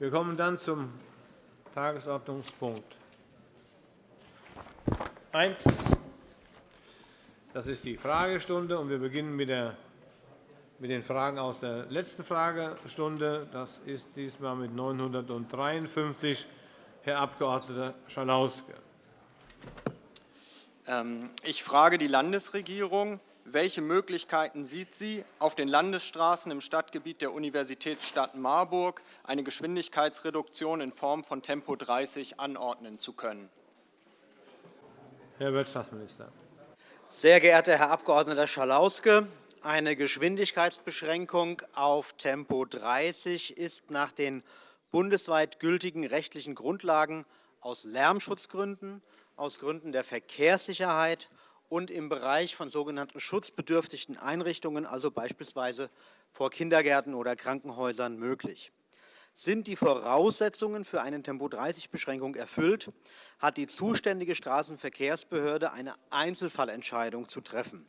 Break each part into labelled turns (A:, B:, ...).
A: Wir kommen dann zum Tagesordnungspunkt 1. Das ist die Fragestunde, und wir beginnen mit den Fragen aus der letzten Fragestunde. Das ist diesmal mit 953 Herr Abg. Schalauske.
B: Ähm, ich frage die Landesregierung. Welche Möglichkeiten sieht sie, auf den Landesstraßen im Stadtgebiet der Universitätsstadt Marburg eine Geschwindigkeitsreduktion in Form von Tempo 30 anordnen zu können?
A: Herr Wirtschaftsminister.
C: Sehr geehrter Herr Abg. Schalauske, eine Geschwindigkeitsbeschränkung auf Tempo 30 ist nach den bundesweit gültigen rechtlichen Grundlagen aus Lärmschutzgründen, aus Gründen der Verkehrssicherheit und im Bereich von sogenannten schutzbedürftigen Einrichtungen, also beispielsweise vor Kindergärten oder Krankenhäusern, möglich. Sind die Voraussetzungen für eine Tempo-30-Beschränkung erfüllt, hat die zuständige Straßenverkehrsbehörde eine Einzelfallentscheidung zu treffen.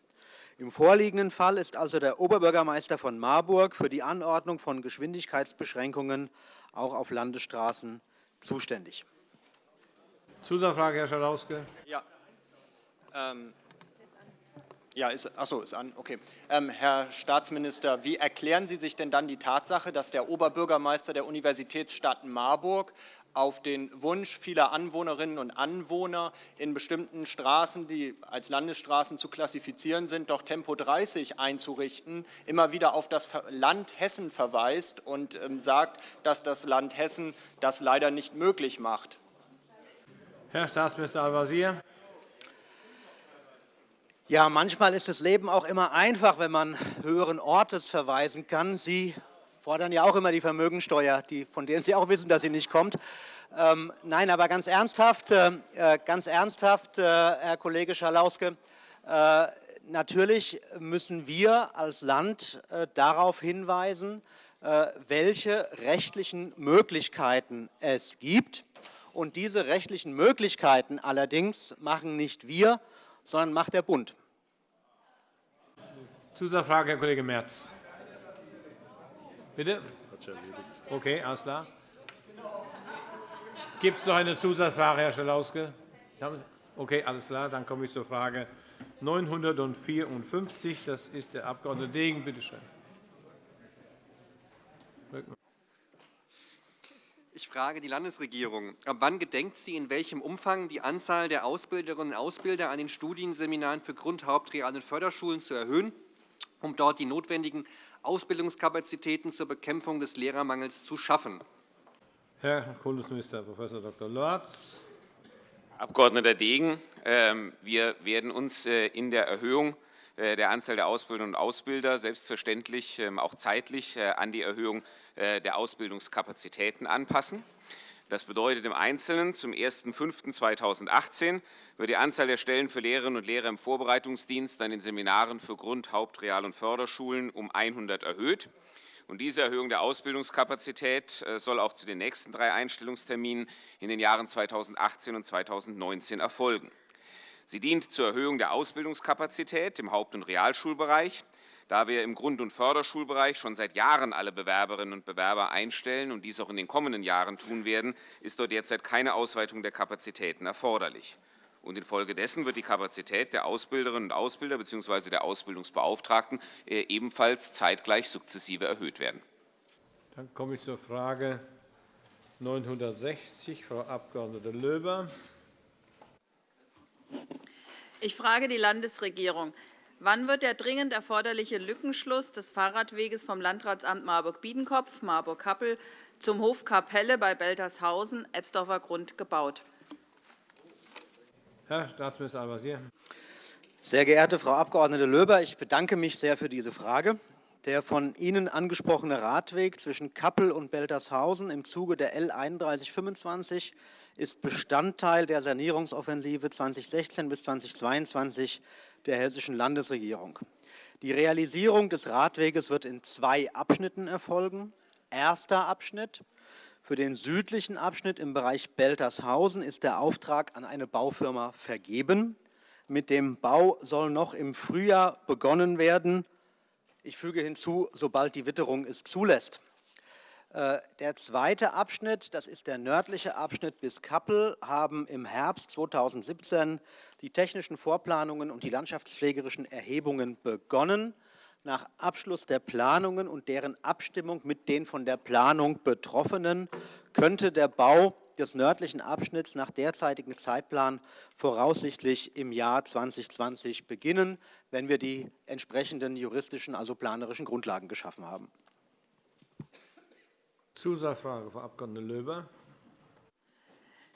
C: Im vorliegenden Fall ist also der Oberbürgermeister von Marburg für die Anordnung von Geschwindigkeitsbeschränkungen auch auf Landesstraßen zuständig.
A: Zusatzfrage, Herr Schalauske.
B: Ja. Ähm, ja, ist, achso, ist an. Okay. Ähm, Herr Staatsminister, wie erklären Sie sich denn dann die Tatsache, dass der Oberbürgermeister der Universitätsstadt Marburg auf den Wunsch vieler Anwohnerinnen und Anwohner in bestimmten Straßen, die als Landesstraßen zu klassifizieren sind, doch Tempo 30 einzurichten, immer wieder auf das Land Hessen verweist und ähm, sagt, dass das Land Hessen das leider nicht möglich macht?
A: Herr Staatsminister Al-Wazir.
C: Ja, manchmal ist das Leben auch immer einfach, wenn man höheren Ortes verweisen kann. Sie fordern ja auch immer die Vermögensteuer, die, von der Sie auch wissen, dass sie nicht kommt. Ähm, nein, aber ganz ernsthaft, äh, äh ganz ernsthaft äh, Herr Kollege Schalauske, äh, natürlich müssen wir als Land äh, darauf hinweisen, äh, welche rechtlichen Möglichkeiten es gibt. Und diese rechtlichen Möglichkeiten allerdings machen nicht wir, sondern macht der Bund.
A: Zusatzfrage, Herr Kollege Merz. Bitte? Okay, alles klar. Gibt es noch eine Zusatzfrage, Herr Schalauske? Okay, alles klar. Dann komme ich zur Frage 954. Das ist der Abg. Degen. Bitte schön.
D: Ich frage die Landesregierung. Ab wann gedenkt sie, in welchem Umfang die Anzahl der Ausbilderinnen und Ausbilder an den Studienseminaren für Grund-, Haupt-, und Förderschulen zu erhöhen um dort die notwendigen Ausbildungskapazitäten zur Bekämpfung des Lehrermangels zu schaffen.
A: Herr Kultusminister Prof. Dr. Lorz.
E: Abg. Degen, ähm, wir werden uns äh, in der Erhöhung äh, der Anzahl der Ausbilderinnen und Ausbilder selbstverständlich ähm, auch zeitlich äh, an die Erhöhung der Ausbildungskapazitäten anpassen. Das bedeutet im Einzelnen zum 01.05.2018 wird die Anzahl der Stellen für Lehrerinnen und Lehrer im Vorbereitungsdienst an den Seminaren für Grund-, Haupt-, Real- und Förderschulen um 100 erhöht. Und diese Erhöhung der Ausbildungskapazität äh, soll auch zu den nächsten drei Einstellungsterminen in den Jahren 2018 und 2019 erfolgen. Sie dient zur Erhöhung der Ausbildungskapazität im Haupt- und Realschulbereich, da wir im Grund- und Förderschulbereich schon seit Jahren alle Bewerberinnen und Bewerber einstellen und dies auch in den kommenden Jahren tun werden, ist dort derzeit keine Ausweitung der Kapazitäten erforderlich. Und infolgedessen wird die Kapazität der Ausbilderinnen und Ausbilder bzw. der Ausbildungsbeauftragten äh, ebenfalls zeitgleich sukzessive erhöht werden.
A: Dann komme ich zur Frage 960, Frau Abg. Löber.
F: Ich frage die Landesregierung. Wann wird der dringend erforderliche Lückenschluss des Fahrradweges vom Landratsamt Marburg-Biedenkopf, Marburg-Kappel zum Hof Kapelle bei Beltershausen, Ebsdorfer Grund gebaut?
A: Herr Staatsminister Al-Wazir.
C: Sehr geehrte Frau Abg. Löber, ich bedanke mich sehr für diese Frage. Der von Ihnen angesprochene Radweg zwischen Kappel und Beltershausen im Zuge der L 3125 ist Bestandteil der Sanierungsoffensive 2016 bis 2022 der Hessischen Landesregierung. Die Realisierung des Radweges wird in zwei Abschnitten erfolgen. Erster Abschnitt. Für den südlichen Abschnitt im Bereich Beltershausen ist der Auftrag an eine Baufirma vergeben. Mit dem Bau soll noch im Frühjahr begonnen werden. Ich füge hinzu, sobald die Witterung es zulässt. Äh, der zweite Abschnitt, das ist der nördliche Abschnitt bis Kappel, haben im Herbst 2017 die technischen Vorplanungen und die landschaftspflegerischen Erhebungen begonnen. Nach Abschluss der Planungen und deren Abstimmung mit den von der Planung Betroffenen könnte der Bau des nördlichen Abschnitts nach derzeitigem Zeitplan voraussichtlich im Jahr 2020 beginnen, wenn wir die entsprechenden juristischen, also planerischen Grundlagen geschaffen haben.
A: Zusatzfrage, Frau Abg. Löber.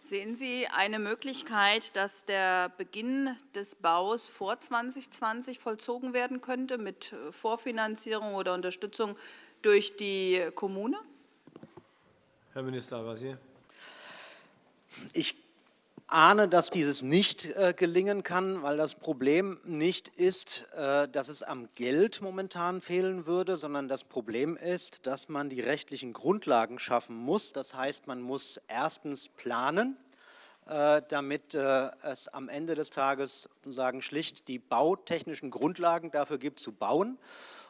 F: Sehen Sie eine Möglichkeit, dass der Beginn des Baus vor 2020 vollzogen werden könnte mit Vorfinanzierung oder Unterstützung durch die Kommune?
A: Herr Minister Al-Wazir.
C: Ich ahne, dass dieses nicht äh, gelingen kann, weil das Problem nicht ist, äh, dass es am Geld momentan fehlen würde, sondern das Problem ist, dass man die rechtlichen Grundlagen schaffen muss. Das heißt, man muss erstens planen, äh, damit es am Ende des Tages sozusagen schlicht die bautechnischen Grundlagen dafür gibt, zu bauen.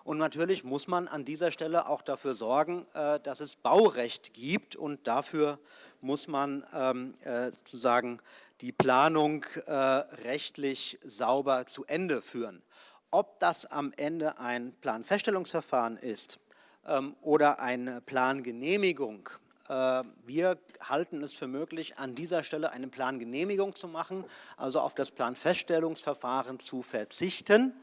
C: Und natürlich muss man an dieser Stelle auch dafür sorgen, dass es Baurecht gibt. Und dafür muss man ähm, äh, sozusagen die Planung äh, rechtlich sauber zu Ende führen. Ob das am Ende ein Planfeststellungsverfahren ist ähm, oder eine Plangenehmigung, äh, wir halten es für möglich, an dieser Stelle eine Plangenehmigung zu machen, also auf das Planfeststellungsverfahren zu verzichten.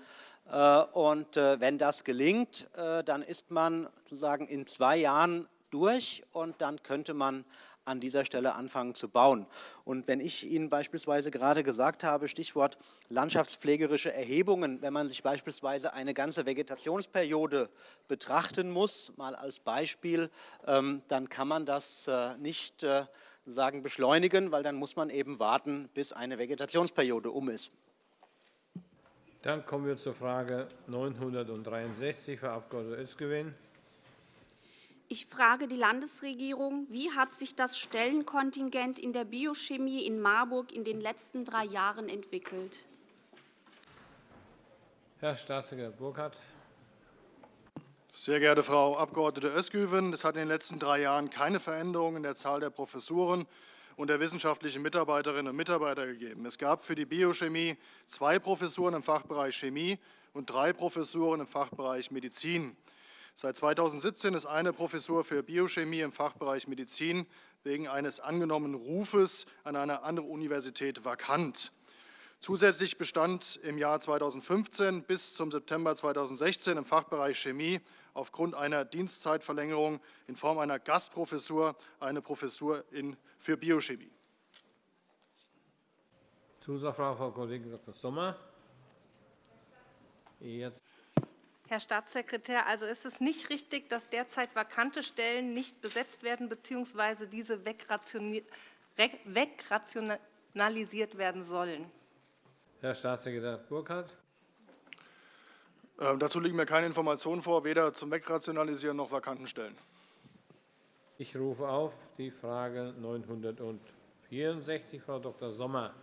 C: Und wenn das gelingt, dann ist man sozusagen in zwei Jahren durch und dann könnte man an dieser Stelle anfangen zu bauen. Und wenn ich Ihnen beispielsweise gerade gesagt habe, Stichwort landschaftspflegerische Erhebungen, wenn man sich beispielsweise eine ganze Vegetationsperiode betrachten muss, mal als Beispiel, ähm, dann kann man das äh, nicht äh, sagen beschleunigen, weil dann muss man eben warten, bis eine Vegetationsperiode um ist.
A: Dann kommen wir zur Frage 963, Frau Abg. Özgewin.
G: Ich frage die Landesregierung, wie hat sich das Stellenkontingent in der Biochemie in Marburg in den letzten drei Jahren entwickelt?
A: Herr Staatssekretär Burkhardt.
H: Sehr geehrte Frau Abg. Özgüven, es hat in den letzten drei Jahren keine Veränderung in der Zahl der Professuren und der wissenschaftlichen Mitarbeiterinnen und Mitarbeiter gegeben. Es gab für die Biochemie zwei Professuren im Fachbereich Chemie und drei Professuren im Fachbereich Medizin. Seit 2017 ist eine Professur für Biochemie im Fachbereich Medizin wegen eines angenommenen Rufes an eine andere Universität vakant. Zusätzlich bestand im Jahr 2015 bis zum September 2016 im Fachbereich Chemie aufgrund einer Dienstzeitverlängerung in Form einer Gastprofessur eine Professur für Biochemie.
A: Zusatzfrage, Frau Kollegin Dr. Sommer.
I: Jetzt Herr Staatssekretär, also ist es nicht richtig, dass derzeit vakante Stellen nicht besetzt werden bzw. diese wegrationalisiert werden sollen?
A: Herr Staatssekretär Burkhardt.
H: Ähm, dazu liegen mir keine Informationen vor, weder zum Wegrationalisieren noch vakanten Stellen.
A: Ich rufe auf die Frage 964, Frau Dr. Sommer.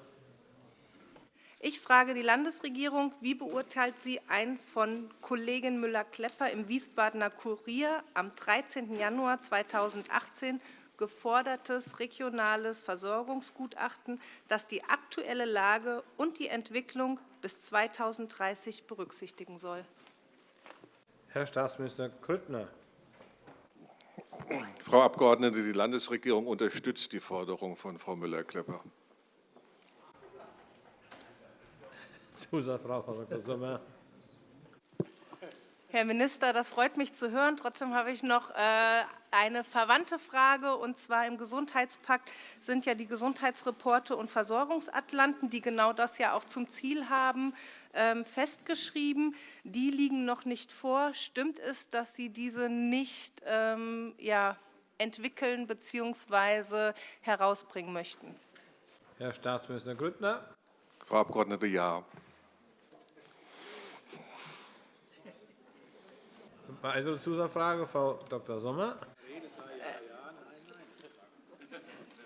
I: Ich frage die Landesregierung, wie beurteilt sie ein von Kollegin Müller-Klepper im Wiesbadener Kurier am 13. Januar 2018 gefordertes regionales Versorgungsgutachten, das die aktuelle Lage und die Entwicklung bis 2030 berücksichtigen soll?
A: Herr Staatsminister Grüttner.
J: Frau Abgeordnete, die Landesregierung unterstützt die Forderung von Frau Müller-Klepper.
A: Zusatzfrage, Frau Dr. Sommer.
I: Herr Minister, das freut mich zu hören. Trotzdem habe ich noch äh, eine verwandte Frage. Und zwar im Gesundheitspakt sind ja die Gesundheitsreporte und Versorgungsatlanten, die genau das ja auch zum Ziel haben, ähm, festgeschrieben. Die liegen noch nicht vor. Stimmt es, dass Sie diese nicht ähm, entwickeln bzw. herausbringen möchten?
A: Herr Staatsminister Grüttner.
J: Frau Abg. Ja.
A: Weitere Zusatzfrage, Frau Dr. Sommer.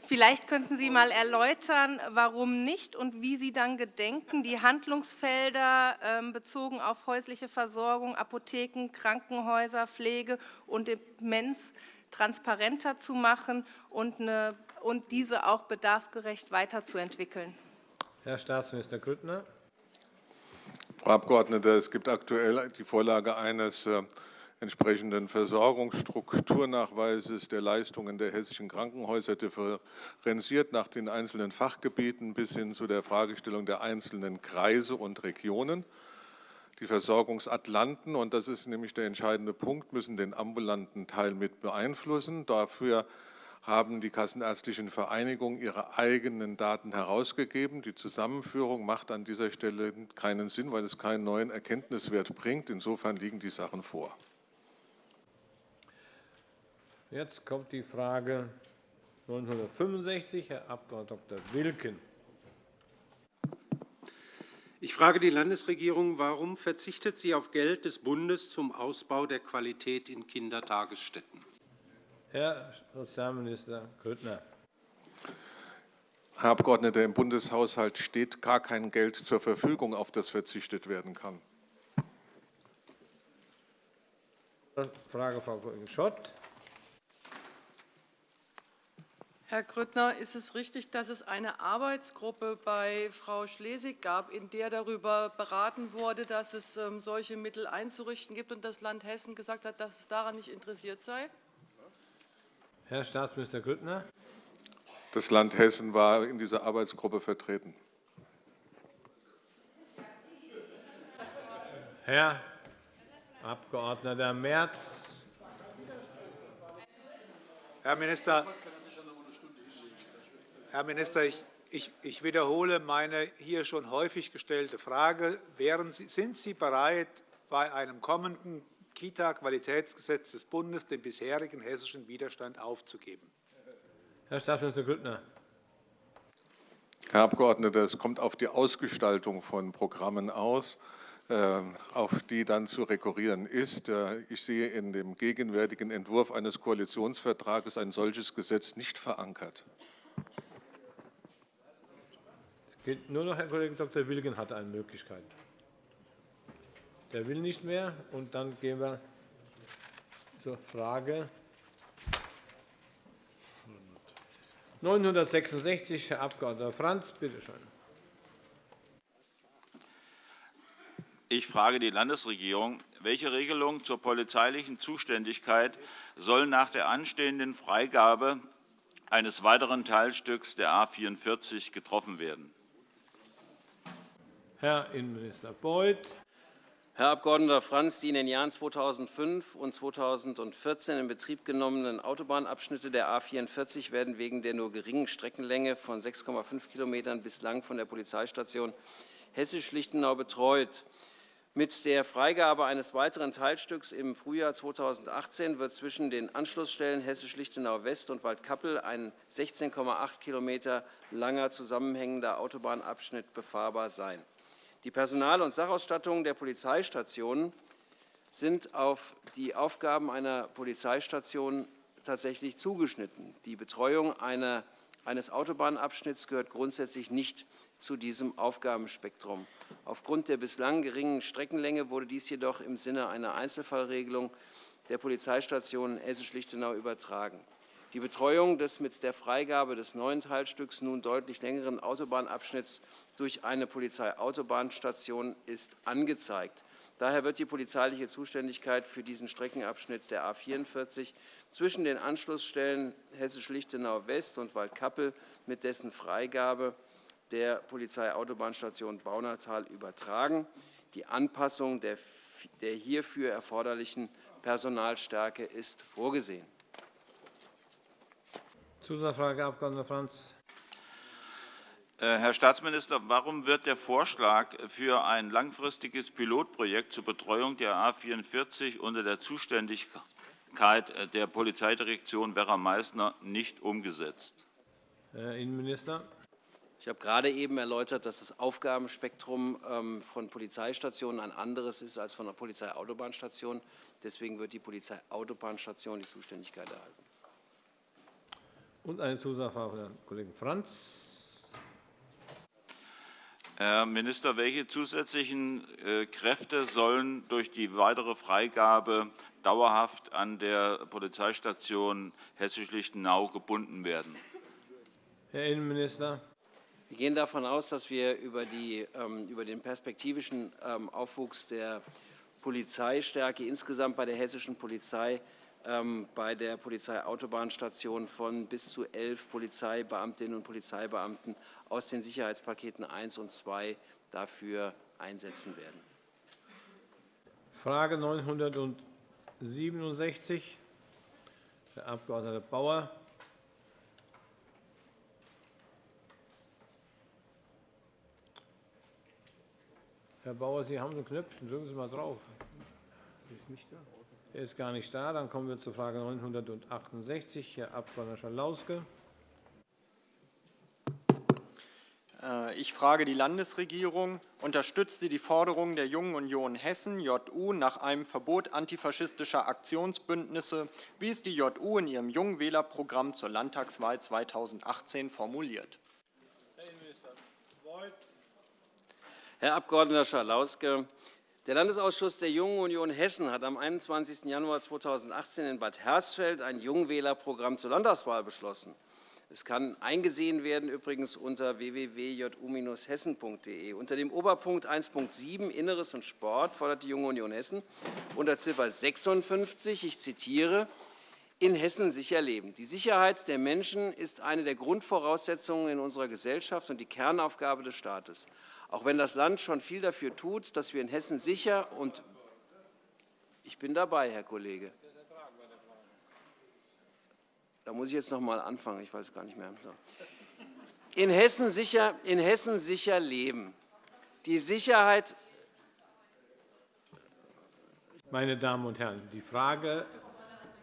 I: Vielleicht könnten Sie einmal erläutern, warum nicht und wie Sie dann gedenken, die Handlungsfelder ähm, bezogen auf häusliche Versorgung, Apotheken, Krankenhäuser, Pflege und Demenz transparenter zu machen und, eine, und diese auch bedarfsgerecht weiterzuentwickeln.
A: Herr Staatsminister Grüttner.
J: Frau Abgeordnete, es gibt aktuell die Vorlage eines äh, entsprechenden Versorgungsstrukturnachweises der Leistungen der hessischen Krankenhäuser differenziert nach den einzelnen Fachgebieten bis hin zu der Fragestellung der einzelnen Kreise und Regionen. Die Versorgungsatlanten, und das ist nämlich der entscheidende Punkt, müssen den ambulanten Teil mit beeinflussen. Dafür haben die kassenärztlichen Vereinigungen ihre eigenen Daten herausgegeben. Die Zusammenführung macht an dieser Stelle keinen Sinn, weil es keinen neuen Erkenntniswert bringt. Insofern liegen die Sachen vor.
A: Jetzt kommt die Frage 965, Herr Abg. Dr. Wilken.
K: Ich frage die Landesregierung, warum verzichtet sie auf Geld des Bundes zum Ausbau der Qualität in Kindertagesstätten?
A: Herr Sozialminister Grüttner.
J: Herr Abgeordneter, im Bundeshaushalt steht gar kein Geld zur Verfügung, auf das verzichtet werden kann.
A: Frage Frau Kollegin Schott.
L: Herr Grüttner, ist es richtig, dass es eine Arbeitsgruppe bei Frau Schlesig gab, in der darüber beraten wurde, dass es ähm, solche Mittel einzurichten gibt und das Land Hessen gesagt hat, dass es daran nicht interessiert sei?
A: Herr Staatsminister Grüttner.
J: Das Land Hessen war in dieser Arbeitsgruppe vertreten.
A: Herr Abg. Merz.
M: Herr Minister, Herr Minister, ich, ich, ich wiederhole meine hier schon häufig gestellte Frage. Sie, sind Sie bereit, bei einem kommenden Kita-Qualitätsgesetz des Bundes den bisherigen hessischen Widerstand aufzugeben.
A: Herr Staatsminister Grüttner.
J: Herr Abgeordneter, es kommt auf die Ausgestaltung von Programmen aus, äh, auf die dann zu rekurrieren ist. Äh, ich sehe in dem gegenwärtigen Entwurf eines Koalitionsvertrages ein solches Gesetz nicht verankert.
A: Geht nur noch Herr Kollege Dr. Wilgen hat eine Möglichkeit. Der will nicht mehr. Und dann gehen wir zur Frage 966, Herr Abg. Franz. Bitte schön.
N: Ich frage die Landesregierung, welche Regelungen zur polizeilichen Zuständigkeit sollen nach der anstehenden Freigabe eines weiteren Teilstücks der A 44 getroffen werden?
A: Herr Innenminister Beuth.
O: Herr Abg. Franz, die in den Jahren 2005 und 2014 in Betrieb genommenen Autobahnabschnitte der A 44 werden wegen der nur geringen Streckenlänge von 6,5 km bislang von der Polizeistation Hessisch-Lichtenau betreut. Mit der Freigabe eines weiteren Teilstücks im Frühjahr 2018 wird zwischen den Anschlussstellen Hessisch-Lichtenau West und Waldkappel ein 16,8 km langer zusammenhängender Autobahnabschnitt befahrbar sein. Die Personal- und Sachausstattung der Polizeistationen sind auf die Aufgaben einer Polizeistation tatsächlich zugeschnitten. Die Betreuung eines Autobahnabschnitts gehört grundsätzlich nicht zu diesem Aufgabenspektrum. Aufgrund der bislang geringen Streckenlänge wurde dies jedoch im Sinne einer Einzelfallregelung der Polizeistation Hessisch-Lichtenau übertragen. Die Betreuung des mit der Freigabe des neuen Teilstücks nun deutlich längeren Autobahnabschnitts durch eine Polizeiautobahnstation ist angezeigt. Daher wird die polizeiliche Zuständigkeit für diesen Streckenabschnitt der A 44 zwischen den Anschlussstellen Hessisch-Lichtenau West und Waldkappel mit dessen Freigabe der Polizeiautobahnstation Baunatal übertragen. Die Anpassung der hierfür erforderlichen Personalstärke ist vorgesehen.
A: Zusatzfrage, Abg. Franz.
N: Äh, Herr Staatsminister, warum wird der Vorschlag für ein langfristiges Pilotprojekt zur Betreuung der A 44 unter der Zuständigkeit der Polizeidirektion Werra-Meißner nicht umgesetzt?
A: Herr Innenminister.
O: Ich habe gerade eben erläutert, dass das Aufgabenspektrum ähm, von Polizeistationen ein anderes ist als von der Polizeiautobahnstation. Deswegen wird die Polizeiautobahnstation die Zuständigkeit erhalten.
A: Und eine Zusatzfrage von Herrn Kollegen Franz.
N: Herr Minister, welche zusätzlichen äh, Kräfte sollen durch die weitere Freigabe dauerhaft an der Polizeistation Hessisch-Lichtenau gebunden werden?
A: Herr Innenminister.
O: Wir gehen davon aus, dass wir über, die, ähm, über den perspektivischen ähm, Aufwuchs der Polizeistärke insgesamt bei der hessischen Polizei bei der Polizeiautobahnstation von bis zu elf Polizeibeamtinnen und Polizeibeamten aus den Sicherheitspaketen 1 und 2 dafür einsetzen werden.
A: Frage 967, Herr Abg. Bauer. Herr Bauer, Sie haben ein Knöpfchen. Drücken Sie mal drauf. Ist nicht da. Er ist gar nicht da. Dann kommen wir zur Frage 968, Herr Abg. Schalauske.
B: Äh, ich frage die Landesregierung. Unterstützt sie die Forderung der Jungen Union Hessen, JU, nach einem Verbot antifaschistischer Aktionsbündnisse, wie es die JU in ihrem Jungwählerprogramm zur Landtagswahl 2018 formuliert? Herr Innenminister
O: Beuth. Herr Abg. Schalauske, der Landesausschuss der Jungen Union Hessen hat am 21. Januar 2018 in Bad Hersfeld ein Jungwählerprogramm zur Landtagswahl beschlossen. Es kann eingesehen werden übrigens unter www.ju-hessen.de. Unter dem Oberpunkt 1.7 Inneres und Sport fordert die Junge Union Hessen unter Ziffer 56, ich zitiere, in Hessen sicher leben. Die Sicherheit der Menschen ist eine der Grundvoraussetzungen in unserer Gesellschaft und die Kernaufgabe des Staates. Auch wenn das Land schon viel dafür tut, dass wir in Hessen sicher und ich bin dabei, Herr Kollege. Da muss ich jetzt noch einmal anfangen. Ich weiß gar nicht mehr. In Hessen sicher, in Hessen sicher leben. Die Sicherheit.
A: Meine Damen und Herren, die Frage,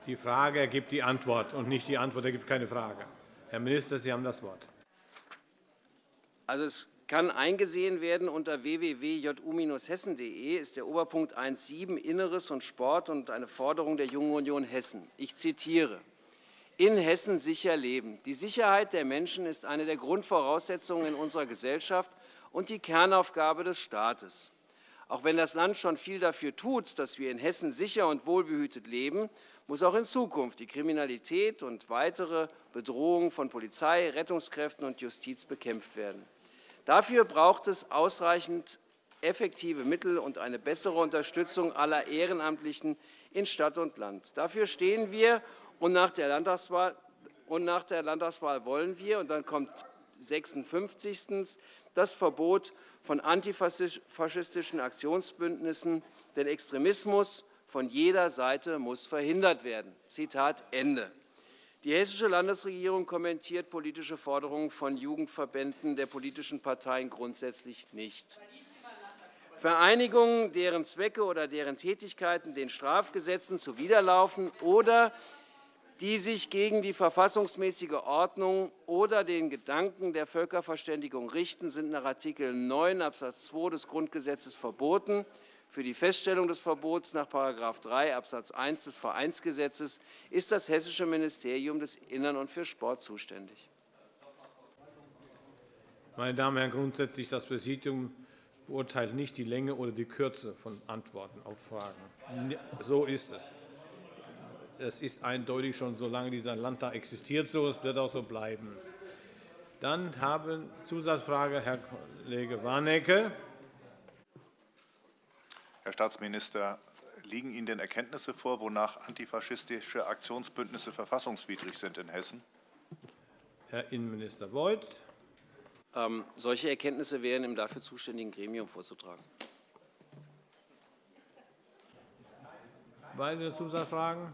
A: die Frage ergibt die Antwort, und nicht die Antwort ergibt keine Frage. Herr Minister, Sie haben das Wort.
O: Also, es kann eingesehen werden unter www.ju-hessen.de ist der Oberpunkt 1.7 Inneres und Sport und eine Forderung der Jungen Union Hessen. Ich zitiere in Hessen sicher leben. Die Sicherheit der Menschen ist eine der Grundvoraussetzungen in unserer Gesellschaft und die Kernaufgabe des Staates. Auch wenn das Land schon viel dafür tut, dass wir in Hessen sicher und wohlbehütet leben, muss auch in Zukunft die Kriminalität und weitere Bedrohungen von Polizei, Rettungskräften und Justiz bekämpft werden. Dafür braucht es ausreichend effektive Mittel und eine bessere Unterstützung aller Ehrenamtlichen in Stadt und Land. Dafür stehen wir, und nach der Landtagswahl, und nach der Landtagswahl wollen wir, und dann kommt 56. das Verbot von antifaschistischen Aktionsbündnissen, denn Extremismus von jeder Seite muss verhindert werden. Zitat Ende. Die Hessische Landesregierung kommentiert politische Forderungen von Jugendverbänden der politischen Parteien grundsätzlich nicht. Vereinigungen, deren Zwecke oder deren Tätigkeiten den Strafgesetzen zuwiderlaufen oder die sich gegen die verfassungsmäßige Ordnung oder den Gedanken der Völkerverständigung richten, sind nach Art. 9 Abs. 2 des Grundgesetzes verboten. Für die Feststellung des Verbots nach § 3 Abs. 1 des Vereinsgesetzes ist das Hessische Ministerium des Innern und für Sport zuständig.
A: Meine Damen und Herren, grundsätzlich das Präsidium beurteilt nicht die Länge oder die Kürze von Antworten auf Fragen. So ist es. Es ist eindeutig schon, solange dieser Landtag existiert, so. Es wird auch so bleiben. Dann haben Zusatzfrage Herr Kollege Warnecke.
P: Herr Staatsminister, liegen Ihnen denn Erkenntnisse vor, wonach antifaschistische Aktionsbündnisse verfassungswidrig sind in Hessen?
A: Herr Innenminister Beuth.
O: Ähm, solche Erkenntnisse wären im dafür zuständigen Gremium vorzutragen.
A: Weitere Zusatzfragen?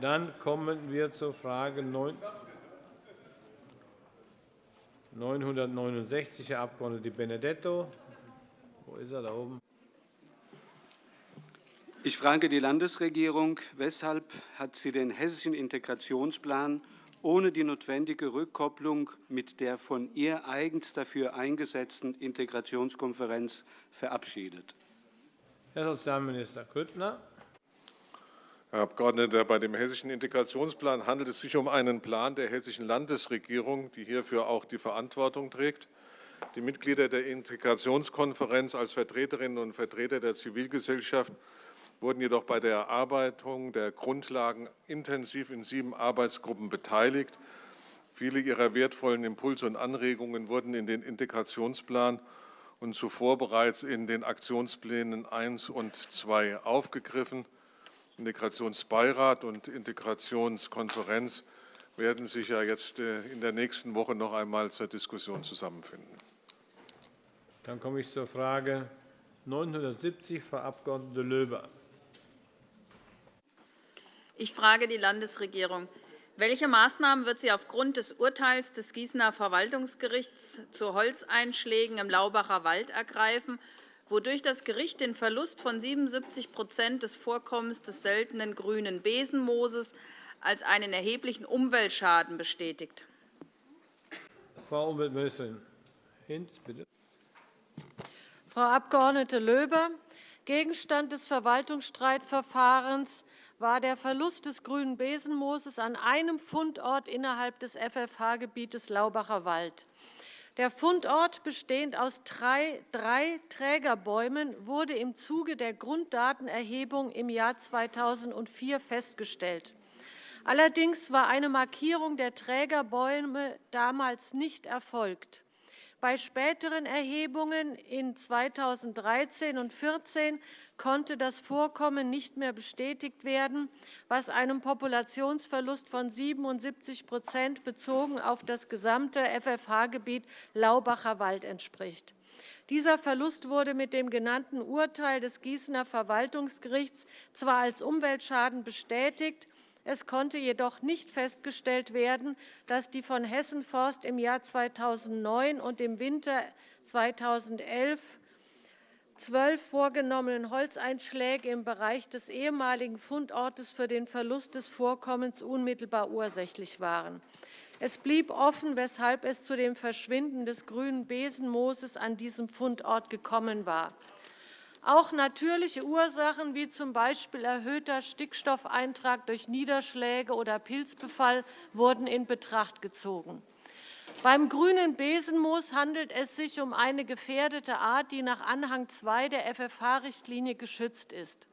A: Dann kommen wir zur Frage 969, Herr Abg. Benedetto. Wo ist er? Da oben.
K: Ich frage die Landesregierung, weshalb hat sie den hessischen Integrationsplan ohne die notwendige Rückkopplung mit der von ihr eigens dafür eingesetzten Integrationskonferenz verabschiedet?
A: Herr Sozialminister Grüttner.
J: Herr Abgeordneter, bei dem Hessischen Integrationsplan handelt es sich um einen Plan der Hessischen Landesregierung, die hierfür auch die Verantwortung trägt. Die Mitglieder der Integrationskonferenz als Vertreterinnen und Vertreter der Zivilgesellschaft wurden jedoch bei der Erarbeitung der Grundlagen intensiv in sieben Arbeitsgruppen beteiligt. Viele ihrer wertvollen Impulse und Anregungen wurden in den Integrationsplan und zuvor bereits in den Aktionsplänen 1 und 2 aufgegriffen. Integrationsbeirat und Integrationskonferenz werden sich ja jetzt äh, in der nächsten Woche noch einmal zur Diskussion zusammenfinden.
A: Dann komme ich zur Frage 970, Frau Abg. Löber.
F: Ich frage die Landesregierung. Welche Maßnahmen wird sie aufgrund des Urteils des Gießener Verwaltungsgerichts zu Holzeinschlägen im Laubacher Wald ergreifen, wodurch das Gericht den Verlust von 77% des Vorkommens des seltenen grünen Besenmooses als einen erheblichen Umweltschaden bestätigt?
A: Frau Umweltministerin Hinz, bitte.
Q: Frau Abg. Löber, Gegenstand des Verwaltungsstreitverfahrens war der Verlust des grünen Besenmooses an einem Fundort innerhalb des FFH-Gebietes Laubacher Wald. Der Fundort, bestehend aus drei, drei Trägerbäumen, wurde im Zuge der Grunddatenerhebung im Jahr 2004 festgestellt. Allerdings war eine Markierung der Trägerbäume damals nicht erfolgt. Bei späteren Erhebungen in 2013 und 2014 konnte das Vorkommen nicht mehr bestätigt werden, was einem Populationsverlust von 77% bezogen auf das gesamte FFH-Gebiet Laubacher Wald entspricht. Dieser Verlust wurde mit dem genannten Urteil des Gießener Verwaltungsgerichts zwar als Umweltschaden bestätigt, es konnte jedoch nicht festgestellt werden, dass die von Hessen Forst im Jahr 2009 und im Winter 2011 12 vorgenommenen Holzeinschläge im Bereich des ehemaligen Fundortes für den Verlust des Vorkommens unmittelbar ursächlich waren. Es blieb offen, weshalb es zu dem Verschwinden des grünen Besenmooses an diesem Fundort gekommen war. Auch natürliche Ursachen wie z. B. erhöhter Stickstoffeintrag durch Niederschläge oder Pilzbefall wurden in Betracht gezogen. Beim Grünen Besenmoos handelt es sich um eine gefährdete Art, die nach Anhang II der FFH-Richtlinie geschützt ist.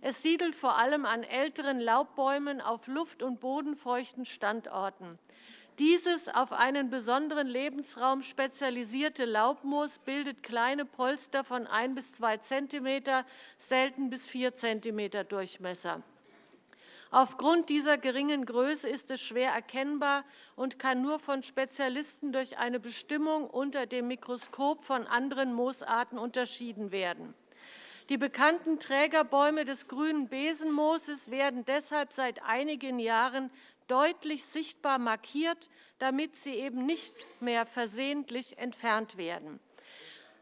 Q: Es siedelt vor allem an älteren Laubbäumen auf luft- und bodenfeuchten Standorten. Dieses auf einen besonderen Lebensraum spezialisierte Laubmoos bildet kleine Polster von 1 bis 2 cm, selten bis 4 cm Durchmesser. Aufgrund dieser geringen Größe ist es schwer erkennbar und kann nur von Spezialisten durch eine Bestimmung unter dem Mikroskop von anderen Moosarten unterschieden werden. Die bekannten Trägerbäume des Grünen Besenmooses werden deshalb seit einigen Jahren deutlich sichtbar markiert, damit sie eben nicht mehr versehentlich entfernt werden.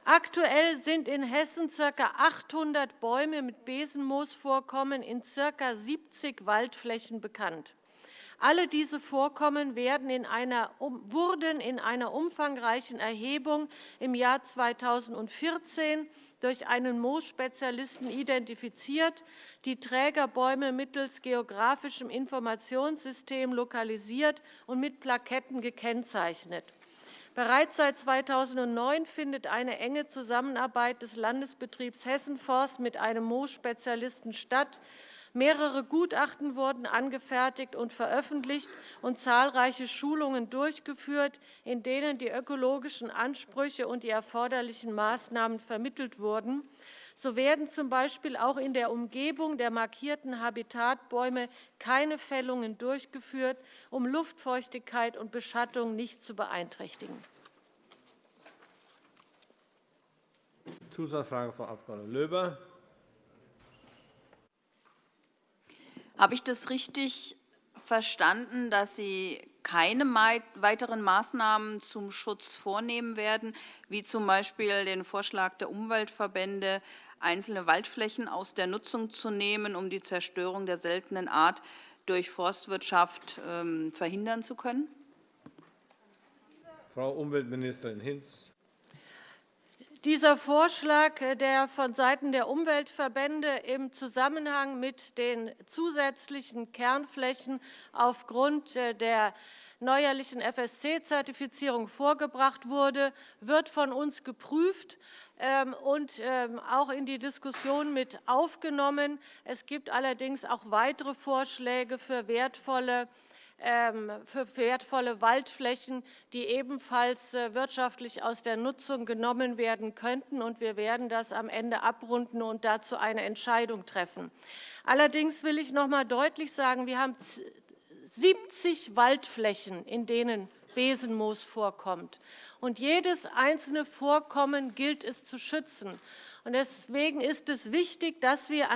Q: Aktuell sind in Hessen ca. 800 Bäume mit Besenmoosvorkommen in ca. 70 Waldflächen bekannt. Alle diese Vorkommen in einer, wurden in einer umfangreichen Erhebung im Jahr 2014 durch einen Moosspezialisten identifiziert, die Trägerbäume mittels geografischem Informationssystem lokalisiert und mit Plaketten gekennzeichnet. Bereits seit 2009 findet eine enge Zusammenarbeit des Landesbetriebs Hessenforst mit einem Moosspezialisten statt, Mehrere Gutachten wurden angefertigt und veröffentlicht und zahlreiche Schulungen durchgeführt, in denen die ökologischen Ansprüche und die erforderlichen Maßnahmen vermittelt wurden. So werden z.B. auch in der Umgebung der markierten Habitatbäume keine Fällungen durchgeführt, um Luftfeuchtigkeit und Beschattung nicht zu beeinträchtigen.
A: Zusatzfrage, Frau Abg. Löber.
F: Habe ich das richtig verstanden, dass Sie keine weiteren Maßnahmen zum Schutz vornehmen werden, wie z. B. den Vorschlag der Umweltverbände, einzelne Waldflächen aus der Nutzung zu nehmen, um die Zerstörung der seltenen Art durch Forstwirtschaft ähm, verhindern zu können?
A: Frau Umweltministerin Hinz.
Q: Dieser Vorschlag, äh, der vonseiten der Umweltverbände im Zusammenhang mit den zusätzlichen Kernflächen aufgrund äh, der neuerlichen FSC-Zertifizierung vorgebracht wurde, wird von uns geprüft ähm, und ähm, auch in die Diskussion mit aufgenommen. Es gibt allerdings auch weitere Vorschläge für wertvolle für wertvolle Waldflächen, die ebenfalls äh, wirtschaftlich aus der Nutzung genommen werden könnten. Wir werden das am Ende abrunden und dazu eine Entscheidung treffen. Allerdings will ich noch einmal deutlich sagen, wir haben 70 Waldflächen, in denen Besenmoos vorkommt. Und jedes einzelne Vorkommen gilt es zu schützen. Deswegen ist es wichtig, dass wir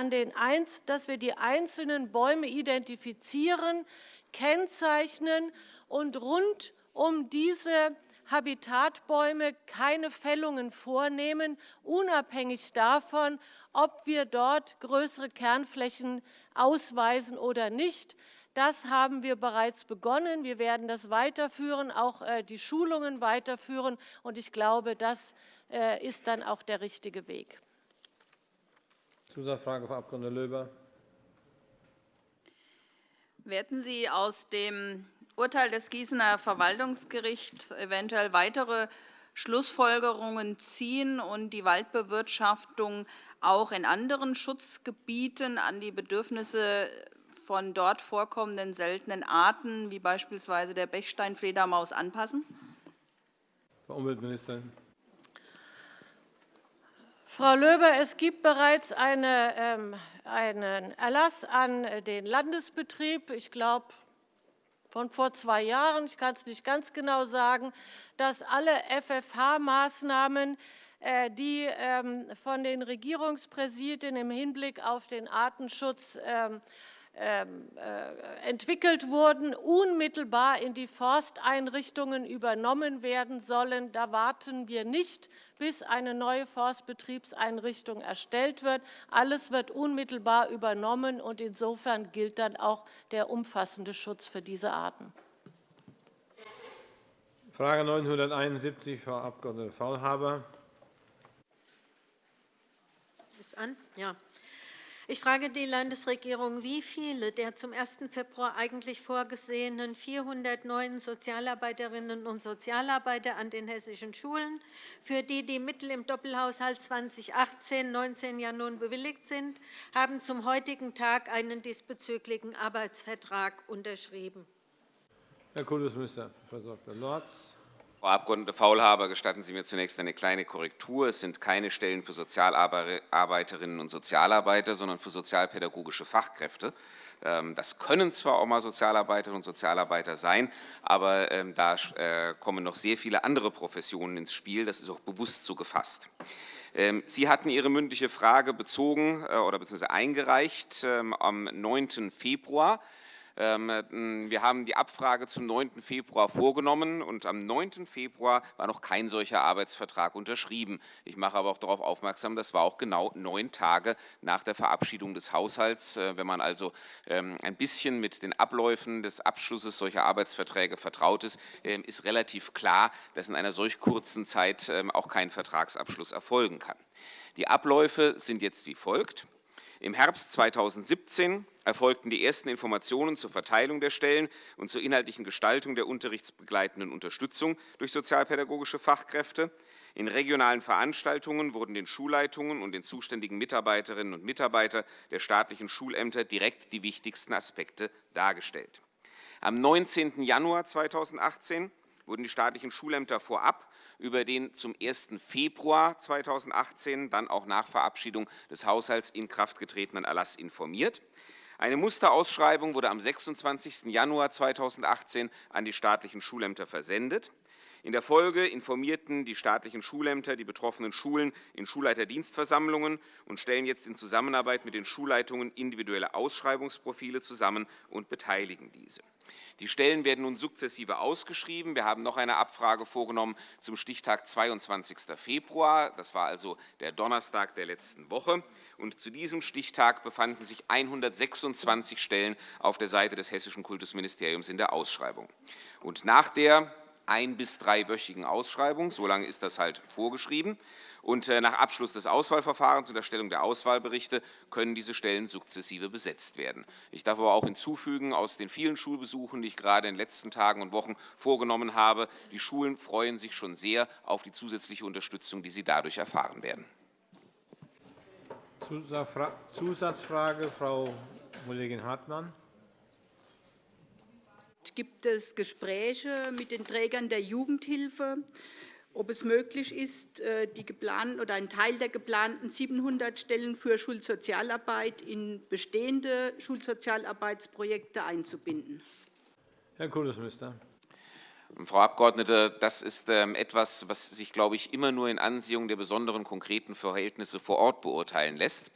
Q: die einzelnen Bäume identifizieren, kennzeichnen und rund um diese Habitatbäume keine Fällungen vornehmen, unabhängig davon, ob wir dort größere Kernflächen ausweisen oder nicht. Das haben wir bereits begonnen. Wir werden das weiterführen, auch äh, die Schulungen weiterführen. Ich glaube, das äh, ist dann auch der richtige Weg.
A: Zusatzfrage, Frau Abg. Löber.
F: Werden Sie aus dem Urteil des Gießener Verwaltungsgerichts eventuell weitere Schlussfolgerungen ziehen und die Waldbewirtschaftung auch in anderen Schutzgebieten an die Bedürfnisse von dort vorkommenden seltenen Arten, wie beispielsweise der Bechsteinfledermaus, anpassen?
A: Frau Umweltministerin.
Q: Frau Löber, es gibt bereits eine, ähm, einen Erlass an den Landesbetrieb, ich glaube, von vor zwei Jahren, ich kann es nicht ganz genau sagen, dass alle FFH-Maßnahmen, äh, die ähm, von den Regierungspräsidien im Hinblick auf den Artenschutz ähm, ähm, äh, entwickelt wurden, unmittelbar in die Forsteinrichtungen übernommen werden sollen. Da warten wir nicht, bis eine neue Forstbetriebseinrichtung erstellt wird. Alles wird unmittelbar übernommen, und insofern gilt dann auch der umfassende Schutz für diese Arten.
A: Frage 971, Frau Abg. Faulhaber.
R: Ist an? Ja. Ich frage die Landesregierung, wie viele der zum 1. Februar eigentlich vorgesehenen 400 neuen Sozialarbeiterinnen und Sozialarbeiter an den hessischen Schulen, für die die Mittel im Doppelhaushalt 2018-19 ja nun bewilligt sind, haben zum heutigen Tag einen diesbezüglichen Arbeitsvertrag unterschrieben.
A: Herr Kultusminister, Frau Dr. Lorz.
E: Frau Abg. Faulhaber, gestatten Sie mir zunächst eine kleine Korrektur. Es sind keine Stellen für Sozialarbeiterinnen und Sozialarbeiter, sondern für sozialpädagogische Fachkräfte. Ähm, das können zwar auch einmal Sozialarbeiterinnen und Sozialarbeiter sein, aber ähm, da äh, kommen noch sehr viele andere Professionen ins Spiel. Das ist auch bewusst so gefasst. Ähm, Sie hatten Ihre mündliche Frage bezogen äh, oder bzw. eingereicht am 9. Februar. Ähm, äh, wir haben die Abfrage zum 9. Februar vorgenommen, und am 9. Februar war noch kein solcher Arbeitsvertrag unterschrieben. Ich mache aber auch darauf aufmerksam, das war auch genau neun Tage nach der Verabschiedung des Haushalts. Äh, wenn man also ähm, ein bisschen mit den Abläufen des Abschlusses solcher Arbeitsverträge vertraut ist, ähm, ist relativ klar, dass in einer solch kurzen Zeit auch kein Vertragsabschluss erfolgen kann. Die Abläufe sind jetzt wie folgt. Im Herbst 2017 erfolgten die ersten Informationen zur Verteilung der Stellen und zur inhaltlichen Gestaltung der unterrichtsbegleitenden Unterstützung durch sozialpädagogische Fachkräfte. In regionalen Veranstaltungen wurden den Schulleitungen und den zuständigen Mitarbeiterinnen und Mitarbeitern der staatlichen Schulämter direkt die wichtigsten Aspekte dargestellt. Am 19. Januar 2018 wurden die staatlichen Schulämter vorab über den zum 1. Februar 2018, dann auch nach Verabschiedung des Haushalts in Kraft getretenen Erlass informiert. Eine Musterausschreibung wurde am 26. Januar 2018 an die staatlichen Schulämter versendet. In der Folge informierten die staatlichen Schulämter die betroffenen Schulen in Schulleiterdienstversammlungen und stellen jetzt in Zusammenarbeit mit den Schulleitungen individuelle Ausschreibungsprofile zusammen und beteiligen diese. Die Stellen werden nun sukzessive ausgeschrieben. Wir haben noch eine Abfrage vorgenommen zum Stichtag 22. Februar. Das war also der Donnerstag der letzten Woche. Und zu diesem Stichtag befanden sich 126 Stellen auf der Seite des Hessischen Kultusministeriums in der Ausschreibung. Und nach der ein- bis dreiwöchigen Ausschreibung. So lange ist das halt vorgeschrieben. Und äh, nach Abschluss des Auswahlverfahrens und Erstellung der Auswahlberichte können diese Stellen sukzessive besetzt werden. Ich darf aber auch hinzufügen, aus den vielen Schulbesuchen, die ich gerade in den letzten Tagen und Wochen vorgenommen habe, die Schulen freuen sich schon sehr auf die zusätzliche Unterstützung, die sie dadurch erfahren werden.
A: Zusatzfrage, Frau Kollegin Hartmann.
S: Gibt es Gespräche mit den Trägern der Jugendhilfe, ob es möglich ist, äh, die geplanten oder einen Teil der geplanten 700 Stellen für Schulsozialarbeit in bestehende Schulsozialarbeitsprojekte einzubinden?
A: Herr Kultusminister.
E: Frau Abgeordnete, das ist ähm, etwas, was sich, glaube ich, immer nur in Ansehung der besonderen konkreten Verhältnisse vor Ort beurteilen lässt.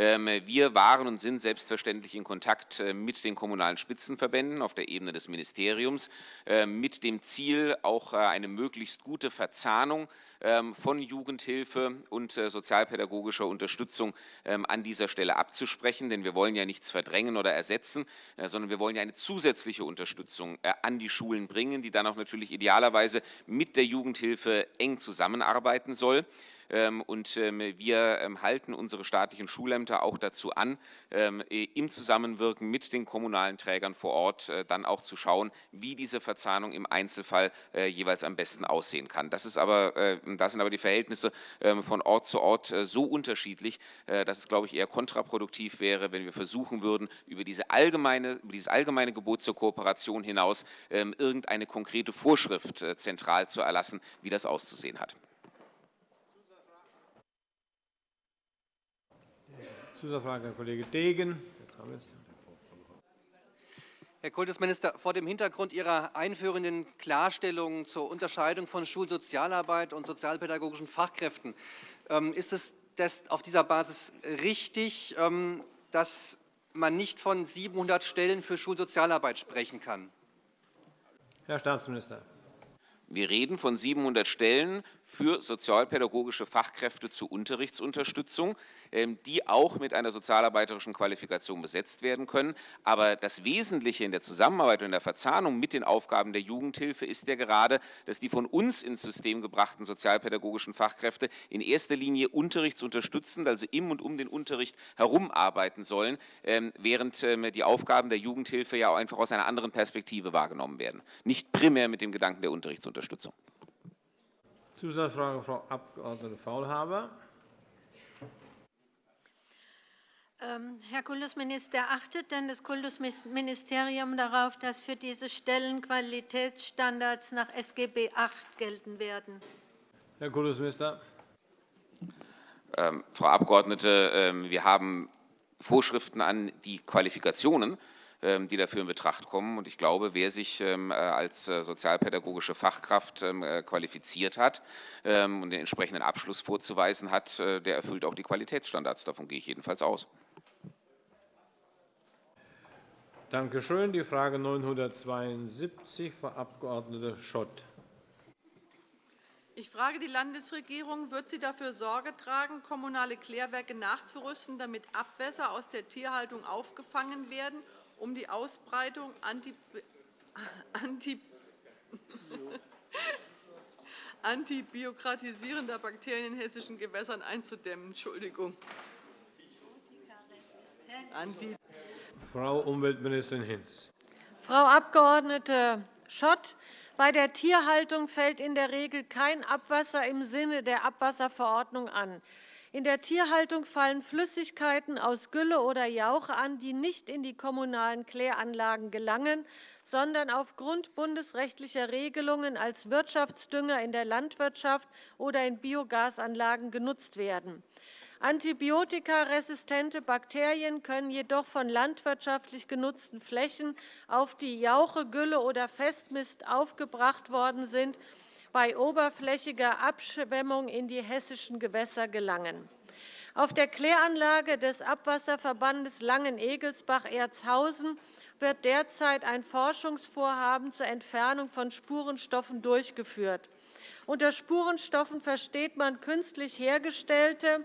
E: Ähm, wir waren und sind selbstverständlich in Kontakt äh, mit den kommunalen Spitzenverbänden auf der Ebene des Ministeriums äh, mit dem Ziel, auch äh, eine möglichst gute Verzahnung ähm, von Jugendhilfe und sozialpädagogischer Unterstützung ähm, an dieser Stelle abzusprechen. Denn wir wollen ja nichts verdrängen oder ersetzen, sondern wir wollen ja eine zusätzliche Unterstützung an die Schulen bringen, die dann auch natürlich idealerweise mit der Jugendhilfe eng zusammenarbeiten soll. Ähm, und ähm, wir ähm, halten unsere staatlichen Schulämter auch dazu an, im Zusammenwirken mit den kommunalen Trägern vor Ort äh, dann auch zu schauen, wie diese Verzahnung im Einzelfall äh, jeweils am besten aussehen kann. Das, ist aber, äh, das sind aber die Verhältnisse von Ort zu Ort so unterschiedlich, dass es, glaube ich, eher kontraproduktiv wäre, wenn wir versuchen würden, über, diese allgemeine, über dieses allgemeine Gebot zur Kooperation hinaus irgendeine konkrete Vorschrift zentral zu erlassen, wie das auszusehen hat.
A: Zusatzfrage, Herr Kollege Degen.
D: Herr Kultusminister, vor dem Hintergrund Ihrer einführenden Klarstellung zur Unterscheidung von Schulsozialarbeit und sozialpädagogischen Fachkräften ähm, ist es auf dieser Basis richtig, ähm, dass man nicht von 700 Stellen für Schulsozialarbeit sprechen kann?
A: Herr Staatsminister.
E: Wir reden von 700 Stellen für sozialpädagogische Fachkräfte zur Unterrichtsunterstützung. Ähm, die auch mit einer sozialarbeiterischen Qualifikation besetzt werden können. Aber das Wesentliche in der Zusammenarbeit und in der Verzahnung mit den Aufgaben der Jugendhilfe ist ja gerade, dass die von uns ins System gebrachten sozialpädagogischen Fachkräfte in erster Linie unterrichtsunterstützend, also im und um den Unterricht herum arbeiten sollen, ähm, während ähm, die Aufgaben der Jugendhilfe ja auch einfach aus einer anderen Perspektive wahrgenommen werden, nicht primär mit dem Gedanken der Unterrichtsunterstützung.
A: Zusatzfrage, Frau Abg. Faulhaber.
R: Ähm, Herr Kultusminister, achtet denn das Kultusministerium darauf, dass für diese Stellen Qualitätsstandards nach SGB VIII gelten werden?
A: Herr Kultusminister.
E: Ähm, Frau Abgeordnete, ähm, wir haben Vorschriften an die Qualifikationen, die dafür in Betracht kommen. ich glaube, wer sich ähm, äh, als äh, sozialpädagogische Fachkraft ähm, äh, qualifiziert hat und den entsprechenden Abschluss vorzuweisen hat, der erfüllt auch die Qualitätsstandards. Davon gehe ich jedenfalls aus.
A: Danke schön. Die Frage 972, Frau Abg. Schott.
L: Ich frage die Landesregierung, wird sie dafür Sorge tragen, kommunale Klärwerke nachzurüsten, damit Abwässer aus der Tierhaltung aufgefangen werden, um die Ausbreitung anti anti antibiokratisierender Bakterien in hessischen Gewässern einzudämmen. Entschuldigung.
A: Anti Frau Umweltministerin Hinz.
Q: Frau Abg. Schott, bei der Tierhaltung fällt in der Regel kein Abwasser im Sinne der Abwasserverordnung an. In der Tierhaltung fallen Flüssigkeiten aus Gülle oder Jauche an, die nicht in die kommunalen Kläranlagen gelangen, sondern aufgrund bundesrechtlicher Regelungen als Wirtschaftsdünger in der Landwirtschaft oder in Biogasanlagen genutzt werden. Antibiotikaresistente Bakterien können jedoch von landwirtschaftlich genutzten Flächen, auf die Jauche, Gülle oder Festmist aufgebracht worden sind, bei oberflächiger Abschwemmung in die hessischen Gewässer gelangen. Auf der Kläranlage des Abwasserverbandes Langen-Egelsbach-Erzhausen wird derzeit ein Forschungsvorhaben zur Entfernung von Spurenstoffen durchgeführt. Unter Spurenstoffen versteht man künstlich hergestellte